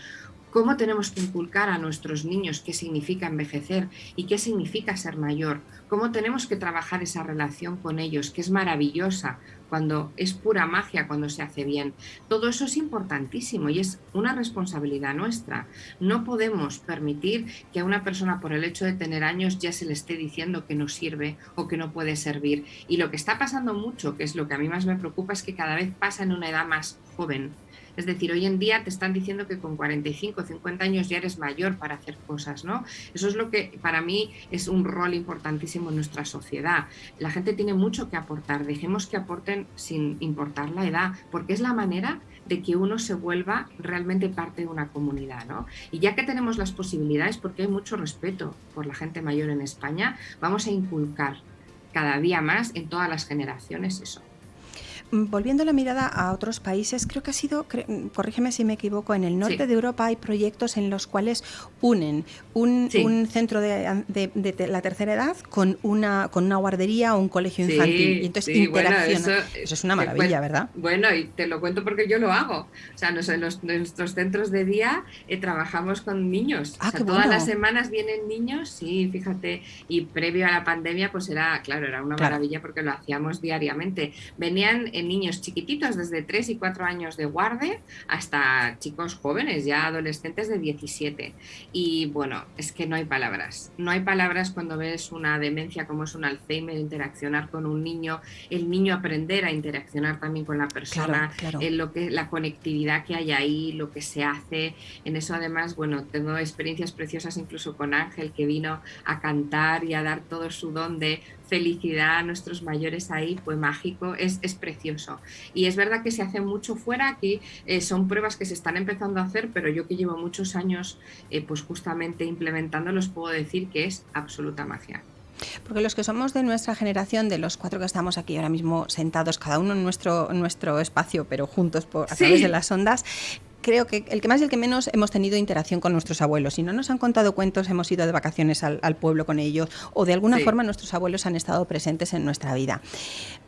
cómo tenemos que inculcar a nuestros niños qué significa envejecer y qué significa ser mayor, cómo tenemos que trabajar esa relación con ellos, que es maravillosa, cuando es pura magia, cuando se hace bien. Todo eso es importantísimo y es una responsabilidad nuestra. No podemos permitir que a una persona por el hecho de tener años ya se le esté diciendo que no sirve o que no puede servir. Y lo que está pasando mucho, que es lo que a mí más me preocupa, es que cada vez pasa en una edad más joven es decir, hoy en día te están diciendo que con 45 o 50 años ya eres mayor para hacer cosas, ¿no? Eso es lo que para mí es un rol importantísimo en nuestra sociedad. La gente tiene mucho que aportar, dejemos que aporten sin importar la edad, porque es la manera de que uno se vuelva realmente parte de una comunidad, ¿no? Y ya que tenemos las posibilidades, porque hay mucho respeto por la gente mayor en España, vamos a inculcar cada día más en todas las generaciones eso. Mm, volviendo la mirada a otros países, creo que ha sido, mm, corrígeme si me equivoco, en el norte de Europa hay proyectos en los cuales unen un, centro de, la tercera edad con una, con una guardería o un colegio infantil. y entonces interacciona. eso, es una maravilla, ¿verdad? Bueno, y te lo cuento porque yo lo hago. O sea, en nuestros centros de día eh, trabajamos con niños. Ah, todas las semanas vienen niños, sí, fíjate. Y previo a la pandemia, pues era, claro, era una maravilla porque lo hacíamos diariamente. Venían niños chiquititos, desde 3 y 4 años de guarde hasta chicos jóvenes, ya adolescentes de 17. Y bueno, es que no hay palabras. No hay palabras cuando ves una demencia como es un Alzheimer, interaccionar con un niño, el niño aprender a interaccionar también con la persona, En lo que, la conectividad que hay ahí, lo que se hace. En eso además, bueno, tengo experiencias preciosas incluso con Ángel que vino a cantar y a dar todo su don de felicidad a nuestros mayores ahí fue mágico, es, es precioso. Y es verdad que se hace mucho fuera, aquí eh, son pruebas que se están empezando a hacer, pero yo que llevo muchos años eh, pues justamente implementando, los puedo decir que es absoluta magia. Porque los que somos de nuestra generación, de los cuatro que estamos aquí ahora mismo sentados, cada uno en nuestro, nuestro espacio, pero juntos por, a través de las ondas, creo que el que más y el que menos hemos tenido interacción con nuestros abuelos. Si no nos han contado cuentos, hemos ido de vacaciones al, pueblo con ellos o de alguna forma nuestros abuelos han estado presentes en nuestra vida.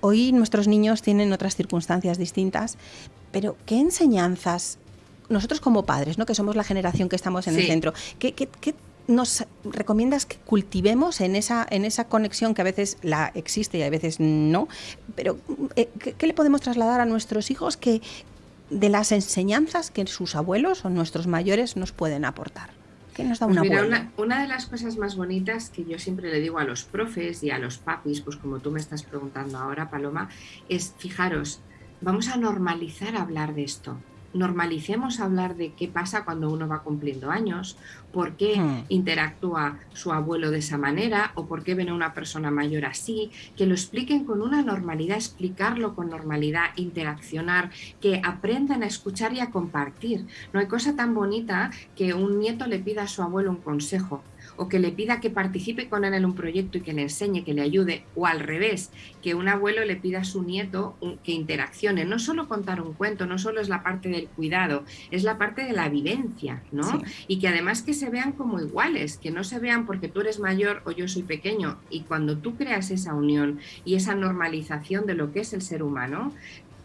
Hoy nuestros niños tienen otras circunstancias distintas, pero ¿qué enseñanzas nosotros como padres, ¿no? que somos la generación que estamos en el centro, ¿qué, nos recomiendas que cultivemos en esa, en esa conexión que a veces la existe y a veces no? Pero eh, ¿qué, le podemos trasladar a nuestros hijos que, de las enseñanzas que sus abuelos o nuestros mayores nos pueden aportar. ¿Qué nos da pues una, una, de las cosas más bonitas que yo siempre le digo a los profes y a los papis, pues como tú me estás preguntando ahora, Paloma, es fijaros, vamos a normalizar hablar de esto normalicemos hablar de qué pasa cuando uno va cumpliendo años, por qué hmm. interactúa su abuelo de esa manera o por qué ven a una persona mayor así, que lo expliquen con una normalidad, explicarlo con normalidad, interaccionar, que aprendan a escuchar y a compartir. No hay cosa tan bonita que un nieto le pida a su abuelo un consejo o que le pida que participe con él en un proyecto y que le enseñe, que le ayude, o al revés, que un abuelo le pida a su nieto que interaccione. No solo contar un cuento, no solo es la parte del cuidado, es la parte de la vivencia, ¿no? Y que además que se vean como iguales, que no se vean porque tú eres mayor o yo soy pequeño. Y cuando tú creas esa unión y esa normalización de lo que es el ser humano,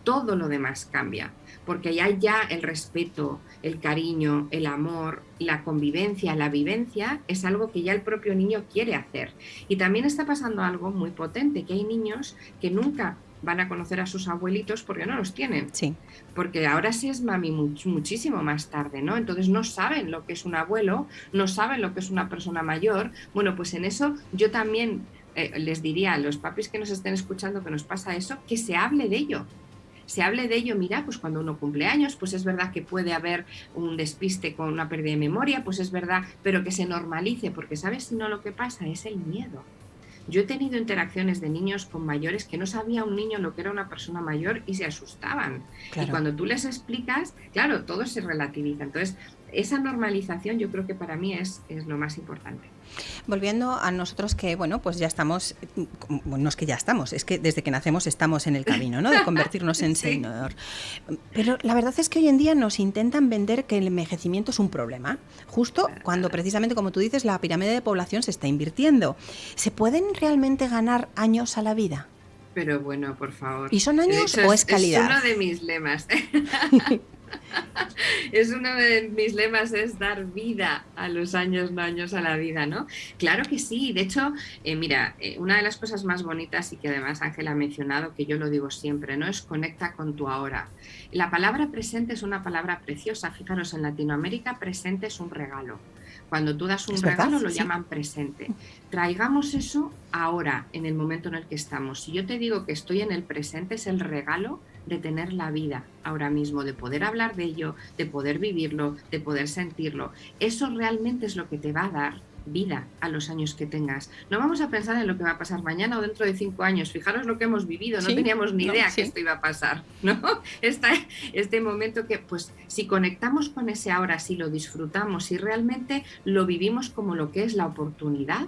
todo lo demás cambia, porque ya ya el respeto, el cariño, el amor, la convivencia, la vivencia es algo que ya el propio niño quiere hacer. Y también está pasando algo muy potente, que hay niños que nunca van a conocer a sus abuelitos porque no los tienen. Sí. Porque ahora sí es mami muchísimo más tarde, ¿no? Entonces no saben lo que es un abuelo, no saben lo que es una persona mayor. Bueno, pues en eso yo también eh, les diría a los papis que nos estén escuchando que nos pasa eso, que se hable de ello, se hable de ello, mira, pues cuando uno cumple años, pues es verdad que puede haber un despiste con una pérdida de memoria, pues es verdad, pero que se normalice, porque sabes si no lo que pasa es el miedo. Yo he tenido interacciones de niños con mayores que no sabía un niño lo que era una persona mayor y se asustaban. Y cuando tú les explicas, claro, todo se relativiza. Entonces, esa normalización yo creo que para mí es, es lo más importante. Volviendo a nosotros que, bueno, pues ya estamos, no es que ya estamos, es que desde que nacemos estamos en el camino, ¿no? De convertirnos en señor. Pero la verdad es que hoy en día nos intentan vender que el envejecimiento es un problema, justo cuando precisamente, como tú dices, la pirámide de población se está invirtiendo. ¿Se pueden realmente ganar años a la vida? Pero bueno, por favor. ¿Y son años o es calidad? Es uno de mis lemas. es uno de mis lemas, es dar vida a los años, no años a la vida, ¿no? Claro que sí. De hecho, eh, mira, eh, una de las cosas más bonitas y que además Ángela ha mencionado, que yo lo digo siempre, ¿no? Es conecta con tu ahora. La palabra presente es una palabra preciosa. Fijaros, en Latinoamérica presente es un regalo. Cuando tú das un regalo lo llaman presente. Traigamos eso ahora, en el momento en el que estamos. Si yo te digo que estoy en el presente, es el regalo de tener la vida ahora mismo, de poder hablar de ello, de poder vivirlo, de poder sentirlo. Eso realmente es lo que te va a dar vida a los años que tengas. No vamos a pensar en lo que va a pasar mañana o dentro de cinco años. Fijaros lo que hemos vivido, no teníamos ni idea que esto iba a pasar, ¿no? este momento que, pues, si conectamos con ese ahora, si lo disfrutamos, si realmente lo vivimos como lo que es la oportunidad,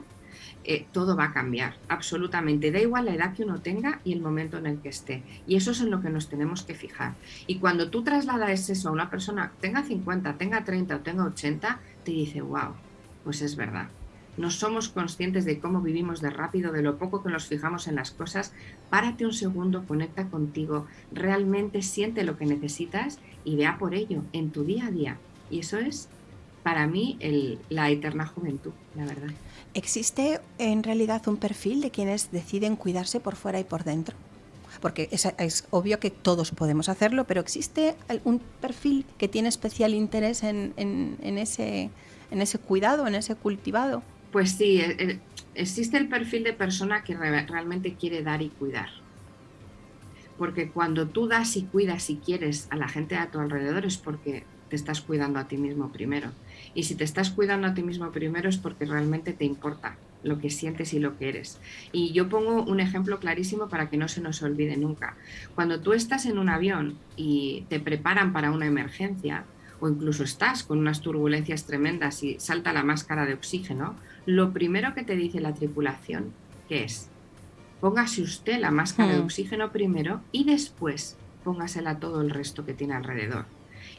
eh, todo va a cambiar, absolutamente. Da igual la edad que uno tenga y el momento en el que esté. Y eso es en lo que nos tenemos que fijar. Y cuando tú trasladas eso a una persona, tenga 50, tenga 30 o tenga 80, te dice, wow, pues es verdad. No somos conscientes de cómo vivimos de rápido, de lo poco que nos fijamos en las cosas. Párate un segundo, conecta contigo, realmente siente lo que necesitas y vea por ello en tu día a día. Y eso es, para mí, la eterna juventud, la verdad. ¿Existe en realidad un perfil de quienes deciden cuidarse por fuera y por dentro? Porque es, obvio que todos podemos hacerlo, pero ¿existe un perfil que tiene especial interés en, ese, cuidado, en ese cultivado? Pues sí, e, e, existe el perfil de persona que realmente quiere dar y cuidar. Porque cuando tú das y cuidas y quieres a la gente a tu alrededor es porque te estás cuidando a ti mismo primero. Y si te estás cuidando a ti mismo primero es porque realmente te importa lo que sientes y lo que eres. Y yo pongo un ejemplo clarísimo para que no se nos olvide nunca. Cuando tú estás en un avión y te preparan para una emergencia, o incluso estás con unas turbulencias tremendas y salta la máscara de oxígeno, lo primero que te dice la tripulación, que es, póngase usted la máscara de hmm. oxígeno primero y después póngasela todo el resto que tiene alrededor.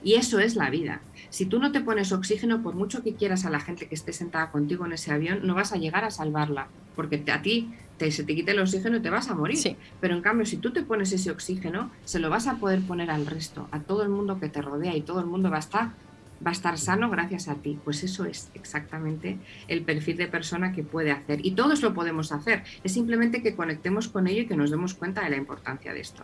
Y eso es la vida. Si tú no te pones oxígeno, por mucho que quieras a la gente que esté sentada contigo en ese avión, no vas a llegar a salvarla, porque a ti te, se te quite el oxígeno y te vas a morir. Pero en cambio, si tú te pones ese oxígeno, se lo vas a poder poner al resto, a todo el mundo que te rodea y todo el mundo va a estar va a estar sano gracias a ti. Pues eso es exactamente el perfil de persona que puede hacer. Y todos lo podemos hacer. Es simplemente que conectemos con ello y que nos demos cuenta de la importancia de esto.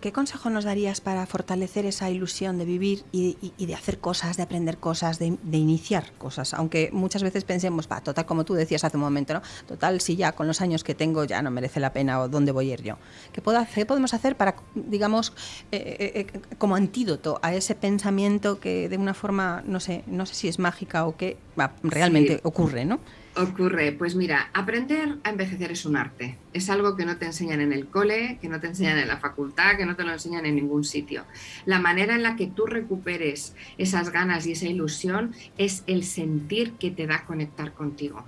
¿Qué consejo nos darías para fortalecer esa ilusión de vivir y, de hacer cosas, de aprender cosas, de, iniciar cosas? Aunque muchas veces pensemos, va, total, como tú decías hace un momento, ¿no? Total, si ya con los años que tengo ya no merece la pena o dónde voy a ir yo. ¿Qué, podemos hacer para, digamos, eh, eh, eh, como antídoto a ese pensamiento que de una forma, no sé, no sé si es mágica o qué, realmente ocurre, ¿no? Ocurre? Pues mira, aprender a envejecer es un arte. Es algo que no te enseñan en el cole, que no te enseñan en la facultad, que no te lo enseñan en ningún sitio. La manera en la que tú recuperes esas ganas y esa ilusión es el sentir que te da conectar contigo.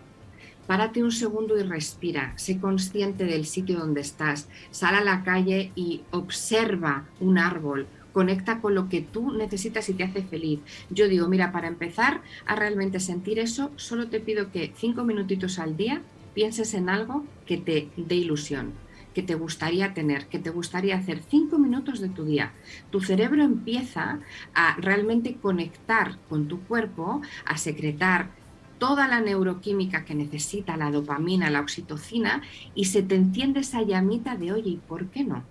Párate un segundo y respira, sé consciente del sitio donde estás, sal a la calle y observa un árbol, conecta con lo que tú necesitas y te hace feliz. Yo digo, mira, para empezar a realmente sentir eso, solo te pido que cinco minutitos al día pienses en algo que te dé ilusión que te gustaría tener, que te gustaría hacer cinco minutos de tu día. Tu cerebro empieza a realmente conectar con tu cuerpo, a secretar toda la neuroquímica que necesita, la dopamina, la oxitocina, y se te enciende esa llamita de, oye, ¿y por qué no?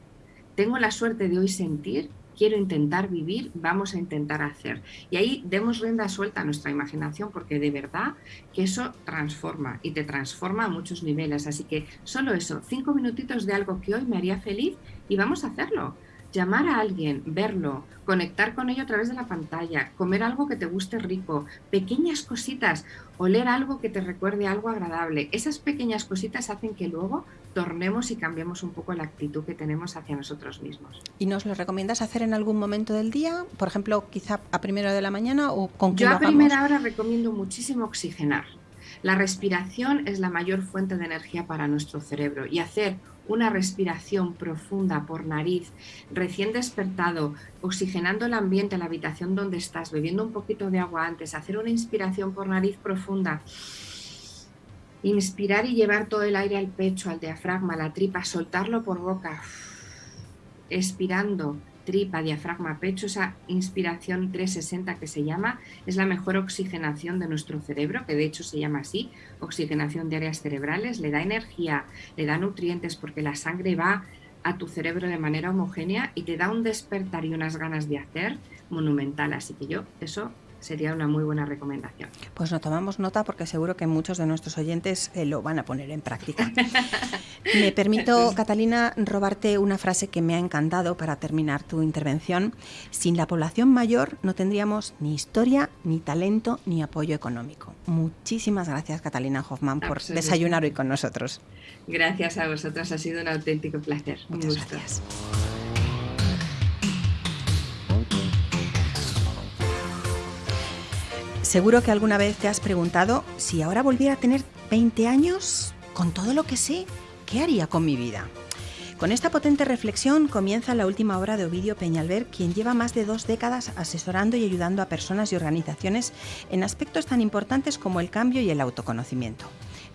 Tengo la suerte de hoy sentir quiero intentar vivir, vamos a intentar hacer. Y ahí demos rienda suelta a nuestra imaginación porque de verdad que eso transforma y te transforma a muchos niveles. Así que solo eso, cinco minutitos de algo que hoy me haría feliz y vamos a hacerlo. Llamar a alguien, verlo, conectar con ello a través de la pantalla, comer algo que te guste rico, pequeñas cositas, oler algo que te recuerde algo agradable. Esas pequeñas cositas hacen que luego tornemos y cambiemos un poco la actitud que tenemos hacia nosotros mismos. ¿Y nos lo recomiendas hacer en algún momento del día? Por ejemplo, quizá a primera de la mañana o con Yo a primera hora recomiendo muchísimo oxigenar. La respiración es la mayor fuente de energía para nuestro cerebro y hacer una respiración profunda por nariz, recién despertado, oxigenando el ambiente, la habitación donde estás, bebiendo un poquito de agua antes, hacer una inspiración por nariz profunda, inspirar y llevar todo el aire al pecho, al diafragma, a la tripa, soltarlo por boca, expirando, tripa, diafragma, pecho, esa inspiración 360 que se llama, es la mejor oxigenación de nuestro cerebro, que de hecho se llama así, oxigenación de áreas cerebrales, le da energía, le da nutrientes porque la sangre va a tu cerebro de manera homogénea y te da un despertar y unas ganas de hacer monumental. Así que yo eso sería una muy buena recomendación. Pues no tomamos nota porque seguro que muchos de nuestros oyentes eh, lo van a poner en práctica. me permito, Catalina, robarte una frase que me ha encantado para terminar tu intervención. Sin la población mayor no tendríamos ni historia, ni talento, ni apoyo económico. Muchísimas gracias, Catalina Hoffman, por desayunar hoy con nosotros. Gracias a vosotros, ha sido un auténtico placer. Muchas gracias. Seguro que alguna vez te has preguntado si ahora volviera a tener 20 años, con todo lo que sé, ¿qué haría con mi vida? Con esta potente reflexión comienza la última obra de Ovidio Peñalver, quien lleva más de dos décadas asesorando y ayudando a personas y organizaciones en aspectos tan importantes como el cambio y el autoconocimiento.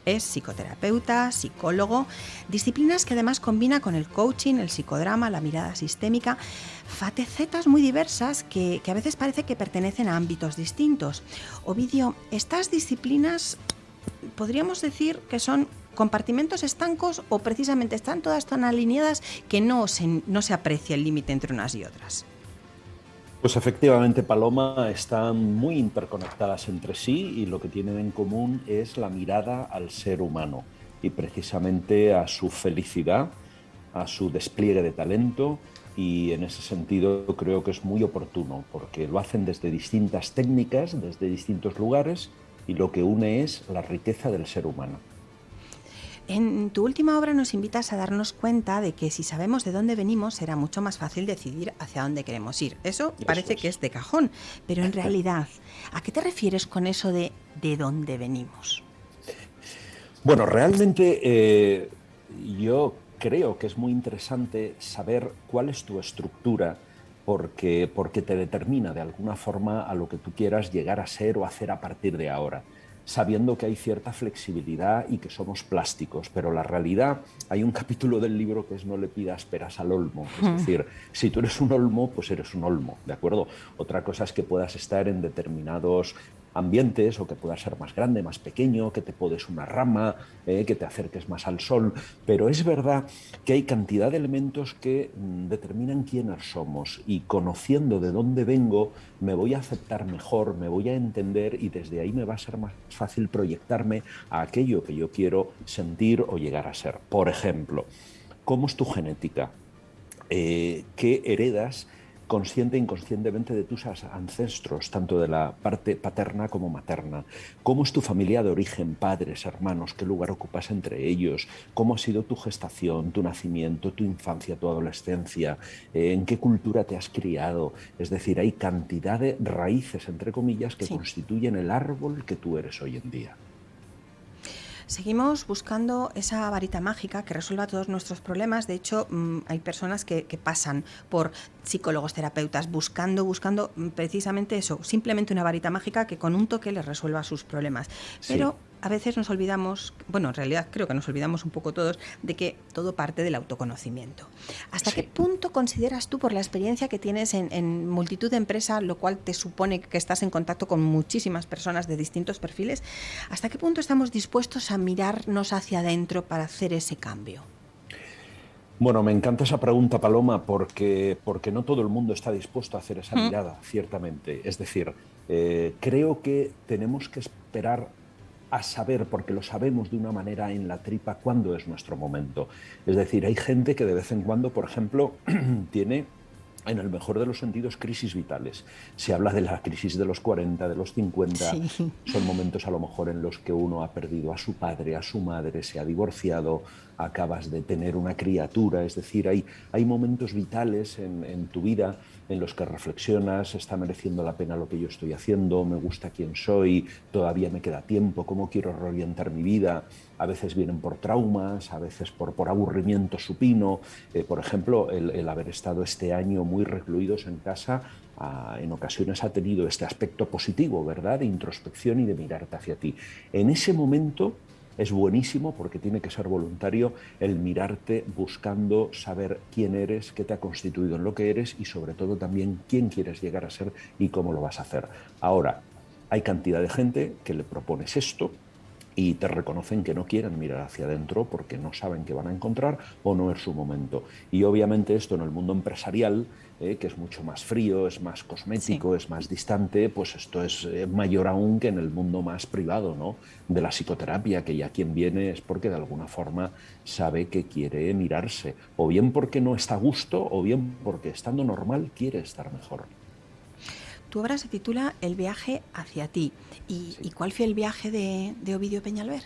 Es psicoterapeuta, psicólogo, disciplinas que además combina con el coaching, el psicodrama, la mirada sistémica, fatecetas muy diversas que, a veces parece que pertenecen a ámbitos distintos. Ovidio, estas disciplinas podríamos decir que son compartimentos estancos o precisamente están todas tan alineadas que no no se aprecia el límite entre unas y otras. Pues efectivamente, Paloma, están muy interconectadas entre sí y lo que tienen en común es la mirada al ser humano y precisamente a su felicidad, a su despliegue de talento y en ese sentido creo que es muy oportuno porque lo hacen desde distintas técnicas, desde distintos lugares y lo que une es la riqueza del ser humano. En tu última obra nos invitas a darnos cuenta de que si sabemos de dónde venimos será mucho más fácil decidir hacia dónde queremos ir. Eso parece que es de cajón, pero en realidad, ¿a qué te refieres con eso de de dónde venimos? Bueno, realmente eh, yo creo que es muy interesante saber cuál es tu estructura porque, porque te determina de alguna forma a lo que tú quieras llegar a ser o hacer a partir de ahora sabiendo que hay cierta flexibilidad y que somos plásticos, pero la realidad, hay un capítulo del libro que es no le pidas peras al olmo, es decir, si tú eres un olmo, pues eres un olmo, ¿de acuerdo? Otra cosa es que puedas estar en determinados ambientes o que pueda ser más grande, más pequeño, que te podes una rama, eh, que te acerques más al sol, pero es verdad que hay cantidad de elementos que mm, determinan quiénes somos y conociendo de dónde vengo me voy a aceptar mejor, me voy a entender y desde ahí me va a ser más fácil proyectarme a aquello que yo quiero sentir o llegar a ser. Por ejemplo, ¿cómo es tu genética? Eh, ¿Qué heredas? Consciente e inconscientemente de tus ancestros, tanto de la parte paterna como materna. ¿Cómo es tu familia de origen, padres, hermanos? ¿Qué lugar ocupas entre ellos? ¿Cómo ha sido tu gestación, tu nacimiento, tu infancia, tu adolescencia? Eh, ¿En qué cultura te has criado? Es decir, hay cantidad de raíces, entre comillas, que constituyen el árbol que tú eres hoy en día. Seguimos buscando esa varita mágica que resuelva todos nuestros problemas. De hecho, mm, hay personas que, pasan por psicólogos, terapeutas, buscando, buscando mm, precisamente eso, simplemente una varita mágica que con un toque les resuelva sus problemas. Pero a veces nos olvidamos, bueno, en realidad creo que nos olvidamos un poco todos, de que todo parte del autoconocimiento. ¿Hasta qué punto consideras tú, por la experiencia que tienes en, multitud de empresas, lo cual te supone que estás en contacto con muchísimas personas de distintos perfiles, hasta qué punto estamos dispuestos a mirarnos hacia adentro para hacer ese cambio? Bueno, me encanta esa pregunta, Paloma, porque, porque no todo el mundo está dispuesto a hacer esa mirada, ciertamente. Es decir, eh, creo que tenemos que esperar a saber, porque lo sabemos de una manera en la tripa, cuándo es nuestro momento. Es decir, hay gente que de vez en cuando, por ejemplo, tiene en el mejor de los sentidos, crisis vitales. Se habla de la crisis de los 40, de los 50. Son momentos a lo mejor en los que uno ha perdido a su padre, a su madre, se ha divorciado, acabas de tener una criatura. Es decir, hay, hay momentos vitales en, en tu vida en los que reflexionas, está mereciendo la pena lo que yo estoy haciendo, me gusta quién soy, todavía me queda tiempo, cómo quiero reorientar mi vida. A veces vienen por traumas, a veces por, por aburrimiento supino. Eh, por ejemplo, el, haber estado este año muy recluidos en casa ah, en ocasiones ha tenido este aspecto positivo, ¿verdad? De introspección y de mirarte hacia ti. En ese momento es buenísimo porque tiene que ser voluntario el mirarte buscando saber quién eres, qué te ha constituido en lo que eres y sobre todo también quién quieres llegar a ser y cómo lo vas a hacer. Ahora, hay cantidad de gente que le propones esto y te reconocen que no quieren mirar hacia adentro porque no saben qué van a encontrar o no es su momento. Y obviamente esto en el mundo empresarial, eh, que es mucho más frío, es más cosmético, es más distante, pues esto es eh, mayor aún que en el mundo más privado ¿no? de la psicoterapia, que ya quien viene es porque de alguna forma sabe que quiere mirarse, o bien porque no está a gusto, o bien porque estando normal quiere estar mejor. Tu obra se titula El viaje hacia ti. ¿Y, cuál fue el viaje de, Ovidio Peñalver?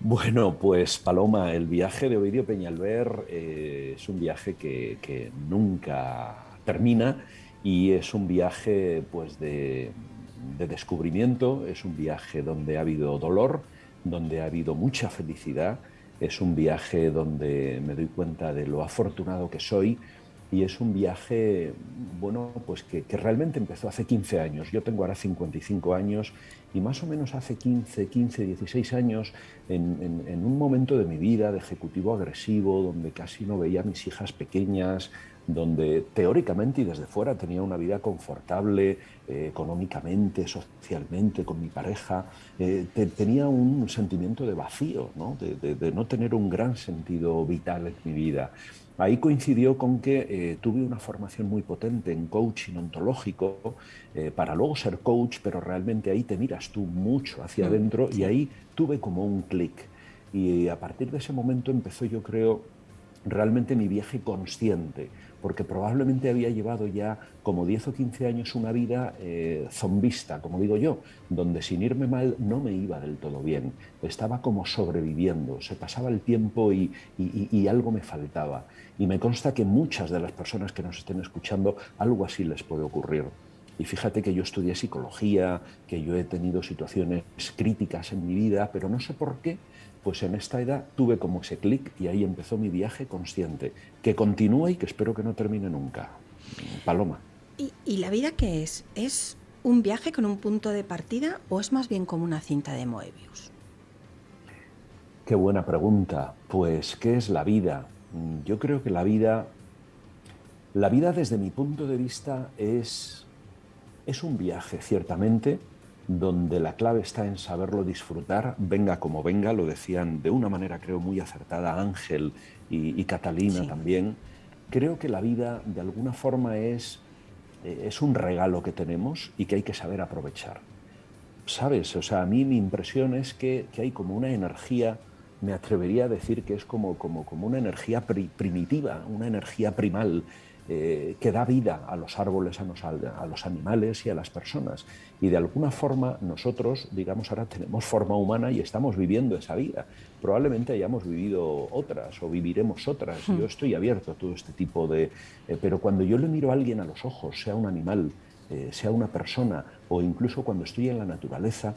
Bueno, pues Paloma, el viaje de Ovidio Peñalver eh, es un viaje que, nunca termina y es un viaje pues, de, de descubrimiento, es un viaje donde ha habido dolor, donde ha habido mucha felicidad, es un viaje donde me doy cuenta de lo afortunado que soy, y es un viaje, bueno, pues que, realmente empezó hace 15 años. Yo tengo ahora 55 años y más o menos hace 15, 15, 16 años, en, un momento de mi vida de ejecutivo agresivo, donde casi no veía a mis hijas pequeñas, donde teóricamente y desde fuera tenía una vida confortable eh, económicamente, socialmente, con mi pareja, eh, tenía un sentimiento de vacío, ¿no? de no tener un gran sentido vital en mi vida. Ahí coincidió con que eh, tuve una formación muy potente en coaching ontológico eh, para luego ser coach, pero realmente ahí te miras tú mucho hacia mm, adentro y ahí tuve como un clic. Y a partir de ese momento empezó, yo creo, realmente mi viaje consciente porque probablemente había llevado ya como 10 o 15 años una vida eh, zombista, como digo yo, donde sin irme mal no me iba del todo bien, estaba como sobreviviendo, se pasaba el tiempo y, y algo me faltaba. Y me consta que muchas de las personas que nos estén escuchando algo así les puede ocurrir. Y fíjate que yo estudié psicología, que yo he tenido situaciones críticas en mi vida, pero no sé por qué pues en esta edad tuve como ese clic y ahí empezó mi viaje consciente, que continúa y que espero que no termine nunca. Paloma. ¿Y, la vida qué es? ¿Es un viaje con un punto de partida o es más bien como una cinta de Moebius? Qué buena pregunta. Pues, ¿qué es la vida? Yo creo que la vida, la vida desde mi punto de vista es, es un viaje, ciertamente, donde la clave está en saberlo disfrutar, venga como venga, lo decían de una manera creo muy acertada Ángel y, Catalina también. Creo que la vida de alguna forma es, eh, es un regalo que tenemos y que hay que saber aprovechar. ¿Sabes? O sea, a mí mi impresión es que, hay como una energía, me atrevería a decir que es como, como, como una energía primitiva, una energía primal, eh, que da vida a los árboles, a los, a los, animales y a las personas. Y de alguna forma nosotros, digamos, ahora tenemos forma humana y estamos viviendo esa vida. Probablemente hayamos vivido otras o viviremos otras. Yo hmm. estoy abierto a todo este tipo de... Eh, pero cuando yo le miro a alguien a los ojos, sea un animal, eh, sea una persona o incluso cuando estoy en la naturaleza,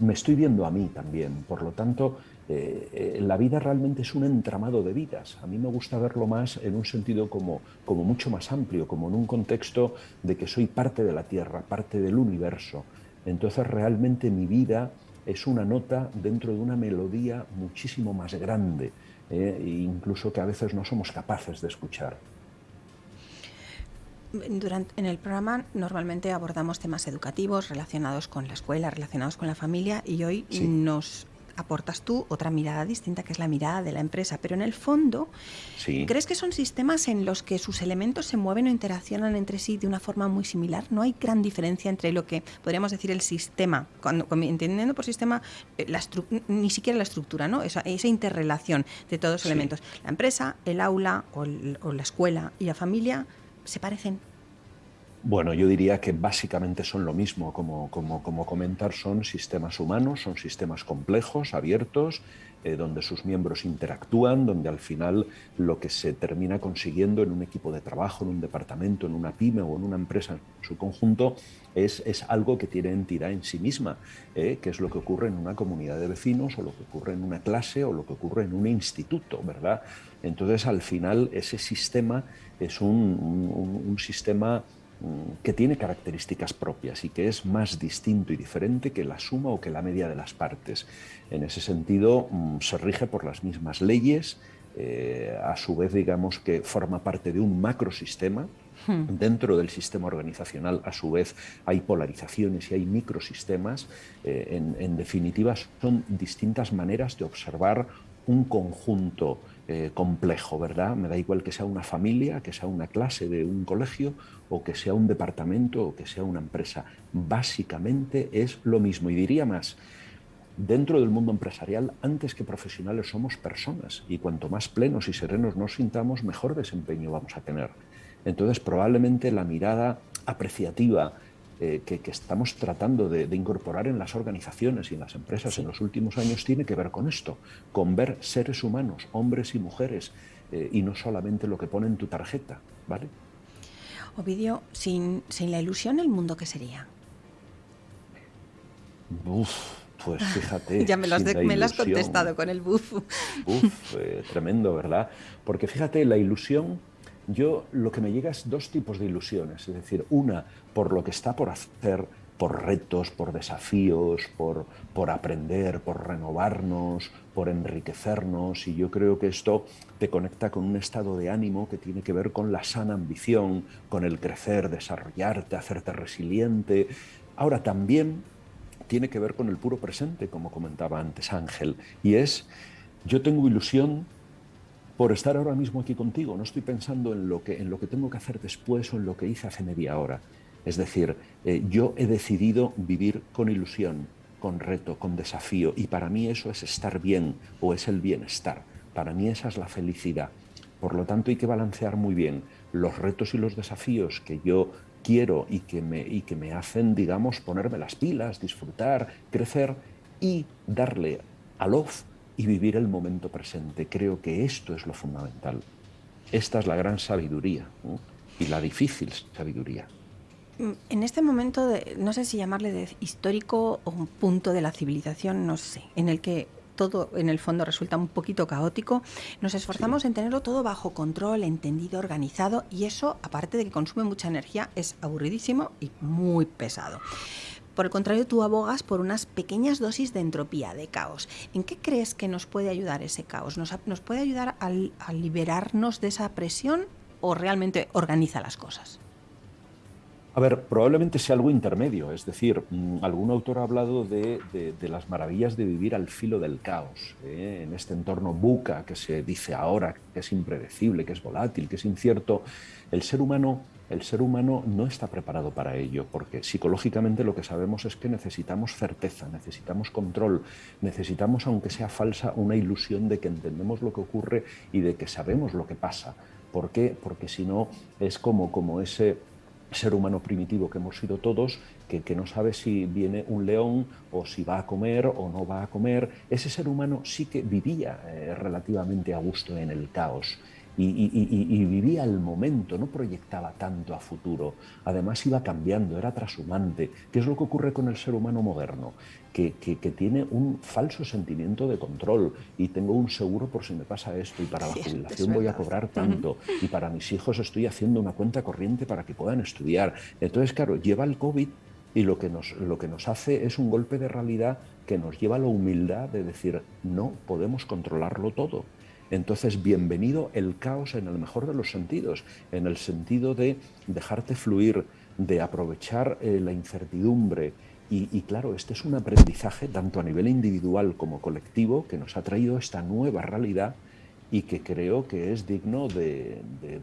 me estoy viendo a mí también. Por lo tanto, eh, eh, la vida realmente es un entramado de vidas. A mí me gusta verlo más en un sentido como, como mucho más amplio, como en un contexto de que soy parte de la Tierra, parte del universo. Entonces realmente mi vida es una nota dentro de una melodía muchísimo más grande, eh, e incluso que a veces no somos capaces de escuchar. Durante, en el programa normalmente abordamos temas educativos relacionados con la escuela, relacionados con la familia y hoy nos aportas tú otra mirada distinta, que es la mirada de la empresa, pero en el fondo, ¿crees que son sistemas en los que sus elementos se mueven o interaccionan entre sí de una forma muy similar? ¿No hay gran diferencia entre lo que podríamos decir el sistema, cuando, entendiendo por sistema eh, la ni siquiera la estructura, ¿no? esa, esa interrelación de todos los elementos? La empresa, el aula o, o la escuela y la familia se parecen bueno, yo diría que básicamente son lo mismo, como, como, como comentar, son sistemas humanos, son sistemas complejos, abiertos, eh, donde sus miembros interactúan, donde al final lo que se termina consiguiendo en un equipo de trabajo, en un departamento, en una pyme o en una empresa en su conjunto, es, es algo que tiene entidad en sí misma, eh, que es lo que ocurre en una comunidad de vecinos o lo que ocurre en una clase o lo que ocurre en un instituto, ¿verdad? Entonces, al final, ese sistema es un, un sistema que tiene características propias y que es más distinto y diferente que la suma o que la media de las partes. En ese sentido, mm, se rige por las mismas leyes, eh, a su vez digamos que forma parte de un macrosistema. Hmm. Dentro del sistema organizacional, a su vez, hay polarizaciones y hay microsistemas. Eh, en, en definitiva, son distintas maneras de observar un conjunto eh, complejo, ¿verdad? Me da igual que sea una familia, que sea una clase de un colegio o que sea un departamento o que sea una empresa. Básicamente es lo mismo y diría más. Dentro del mundo empresarial, antes que profesionales, somos personas y cuanto más plenos y serenos nos sintamos, mejor desempeño vamos a tener. Entonces, probablemente la mirada apreciativa, eh, que, estamos tratando de, incorporar en las organizaciones y en las empresas en los últimos años tiene que ver con esto, con ver seres humanos, hombres y mujeres, eh, y no solamente lo que pone en tu tarjeta, ¿vale? Ovidio, sin, sin la ilusión, ¿el mundo qué sería? Uf, pues fíjate. ya me lo, has, contestado con el buf. Uf, eh, tremendo, ¿verdad? Porque fíjate, la ilusión yo lo que me llega es dos tipos de ilusiones, es decir, una por lo que está por hacer, por retos, por desafíos, por, por aprender, por renovarnos, por enriquecernos, y yo creo que esto te conecta con un estado de ánimo que tiene que ver con la sana ambición, con el crecer, desarrollarte, hacerte resiliente. Ahora también tiene que ver con el puro presente, como comentaba antes Ángel, y es, yo tengo ilusión por estar ahora mismo aquí contigo. No estoy pensando en lo que, en lo que tengo que hacer después o en lo que hice hace media hora. Es decir, eh, yo he decidido vivir con ilusión, con reto, con desafío, y para mí eso es estar bien o es el bienestar. Para mí esa es la felicidad. Por lo tanto, hay que balancear muy bien los retos y los desafíos que yo quiero y que me, y que me hacen, digamos, ponerme las pilas, disfrutar, crecer y darle al off y vivir el momento presente. Creo que esto es lo fundamental. Esta es la gran sabiduría y la difícil sabiduría. En este momento, no sé si llamarle de histórico o un punto de la civilización, no sé, en el que todo en el fondo resulta un poquito caótico, nos esforzamos en tenerlo todo bajo control, entendido, organizado y eso, aparte de que consume mucha energía, es aburridísimo y muy pesado. Por el contrario, tú abogas por unas pequeñas dosis de entropía, de caos. ¿En qué crees que nos puede ayudar ese caos? ¿Nos, puede ayudar a, liberarnos de esa presión o realmente organiza las cosas? A ver, probablemente sea algo intermedio, es decir, mm, algún autor ha hablado de, las maravillas de vivir al filo del caos, ¿eh? en este entorno buca que se dice ahora, que es impredecible, que es volátil, que es incierto. El ser humano el ser humano no está preparado para ello, porque psicológicamente lo que sabemos es que necesitamos certeza, necesitamos control, necesitamos, aunque sea falsa, una ilusión de que entendemos lo que ocurre y de que sabemos lo que pasa. ¿Por qué? Porque si no es como, como ese ser humano primitivo que hemos sido todos, que, no sabe si viene un león o si va a comer o no va a comer. Ese ser humano sí que vivía eh, relativamente a gusto en el caos y, vivía el momento, no proyectaba tanto a futuro. Además iba cambiando, era trashumante. ¿Qué es lo que ocurre con el ser humano moderno? Que, tiene un falso sentimiento de control y tengo un seguro por si me pasa esto y para la jubilación voy a cobrar tanto y para mis hijos estoy haciendo una cuenta corriente para que puedan estudiar. Entonces, claro, lleva el COVID y lo que, nos, lo que nos hace es un golpe de realidad que nos lleva a la humildad de decir, no podemos controlarlo todo. Entonces, bienvenido el caos en el mejor de los sentidos, en el sentido de dejarte fluir, de aprovechar eh, la incertidumbre, Y, claro, este es un aprendizaje tanto a nivel individual como colectivo que nos ha traído esta nueva realidad y que creo que es digno de,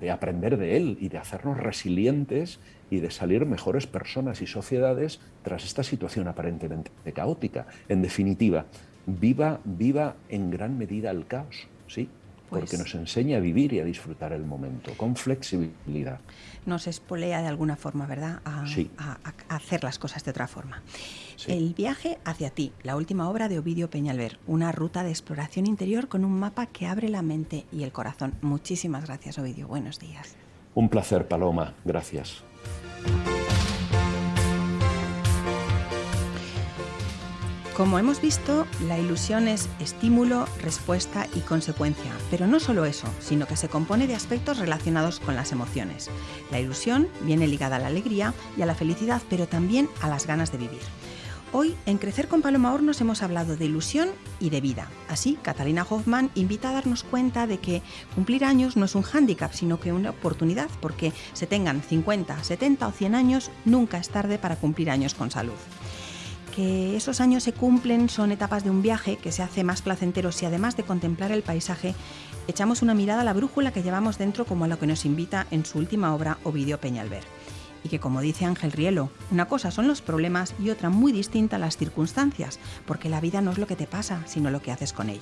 aprender de él y de hacernos resilientes y de salir mejores personas y sociedades tras esta situación aparentemente caótica. En definitiva, viva, viva en gran medida el caos, ¿sí? porque pues nos enseña a vivir y a disfrutar el momento con flexibilidad. Nos espolea de alguna forma, ¿verdad? A, hacer las cosas de otra forma. El viaje hacia ti, la última obra de Ovidio Peñalver, una ruta de exploración interior con un mapa que abre la mente y el corazón. Muchísimas gracias, Ovidio. Buenos días. Un placer, Paloma. Gracias. Como hemos visto, la ilusión es estímulo, respuesta y consecuencia, pero no solo eso, sino que se compone de aspectos relacionados con las emociones. La ilusión viene ligada a la alegría y a la felicidad, pero también a las ganas de vivir. Hoy en Crecer con Paloma Hornos hemos hablado de ilusión y de vida. Así, Catalina Hoffman invita a darnos cuenta de que cumplir años no es un hándicap, sino que una oportunidad, porque se tengan 50, 70 o 100 años, nunca es tarde para cumplir años con salud que esos años se cumplen son etapas de un viaje que se hace más placentero si además de contemplar el paisaje, echamos una mirada a la brújula que llevamos dentro como a lo que nos invita en su última obra Ovidio Peñalver. Y que como dice Ángel Rielo, una cosa son los problemas y otra muy distinta las circunstancias, porque la vida no es lo que te pasa, sino lo que haces con ello.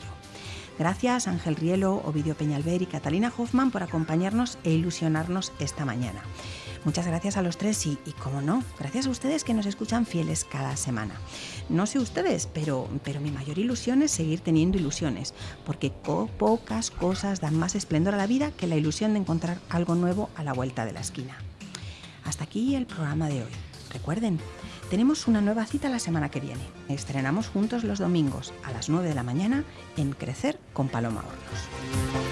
Gracias Ángel Rielo, Ovidio Peñalver y Catalina Hoffman por acompañarnos e ilusionarnos esta mañana. Muchas gracias a los tres y, como no, gracias a ustedes que nos escuchan fieles cada semana. No sé ustedes, pero, pero mi mayor ilusión es seguir teniendo ilusiones, porque pocas cosas dan más esplendor a la vida que la ilusión de encontrar algo nuevo a la vuelta de la esquina. Hasta aquí el programa de hoy. Recuerden, tenemos una nueva cita la semana que viene. Estrenamos juntos los domingos a las 9 de la mañana en Crecer con Paloma Hornos.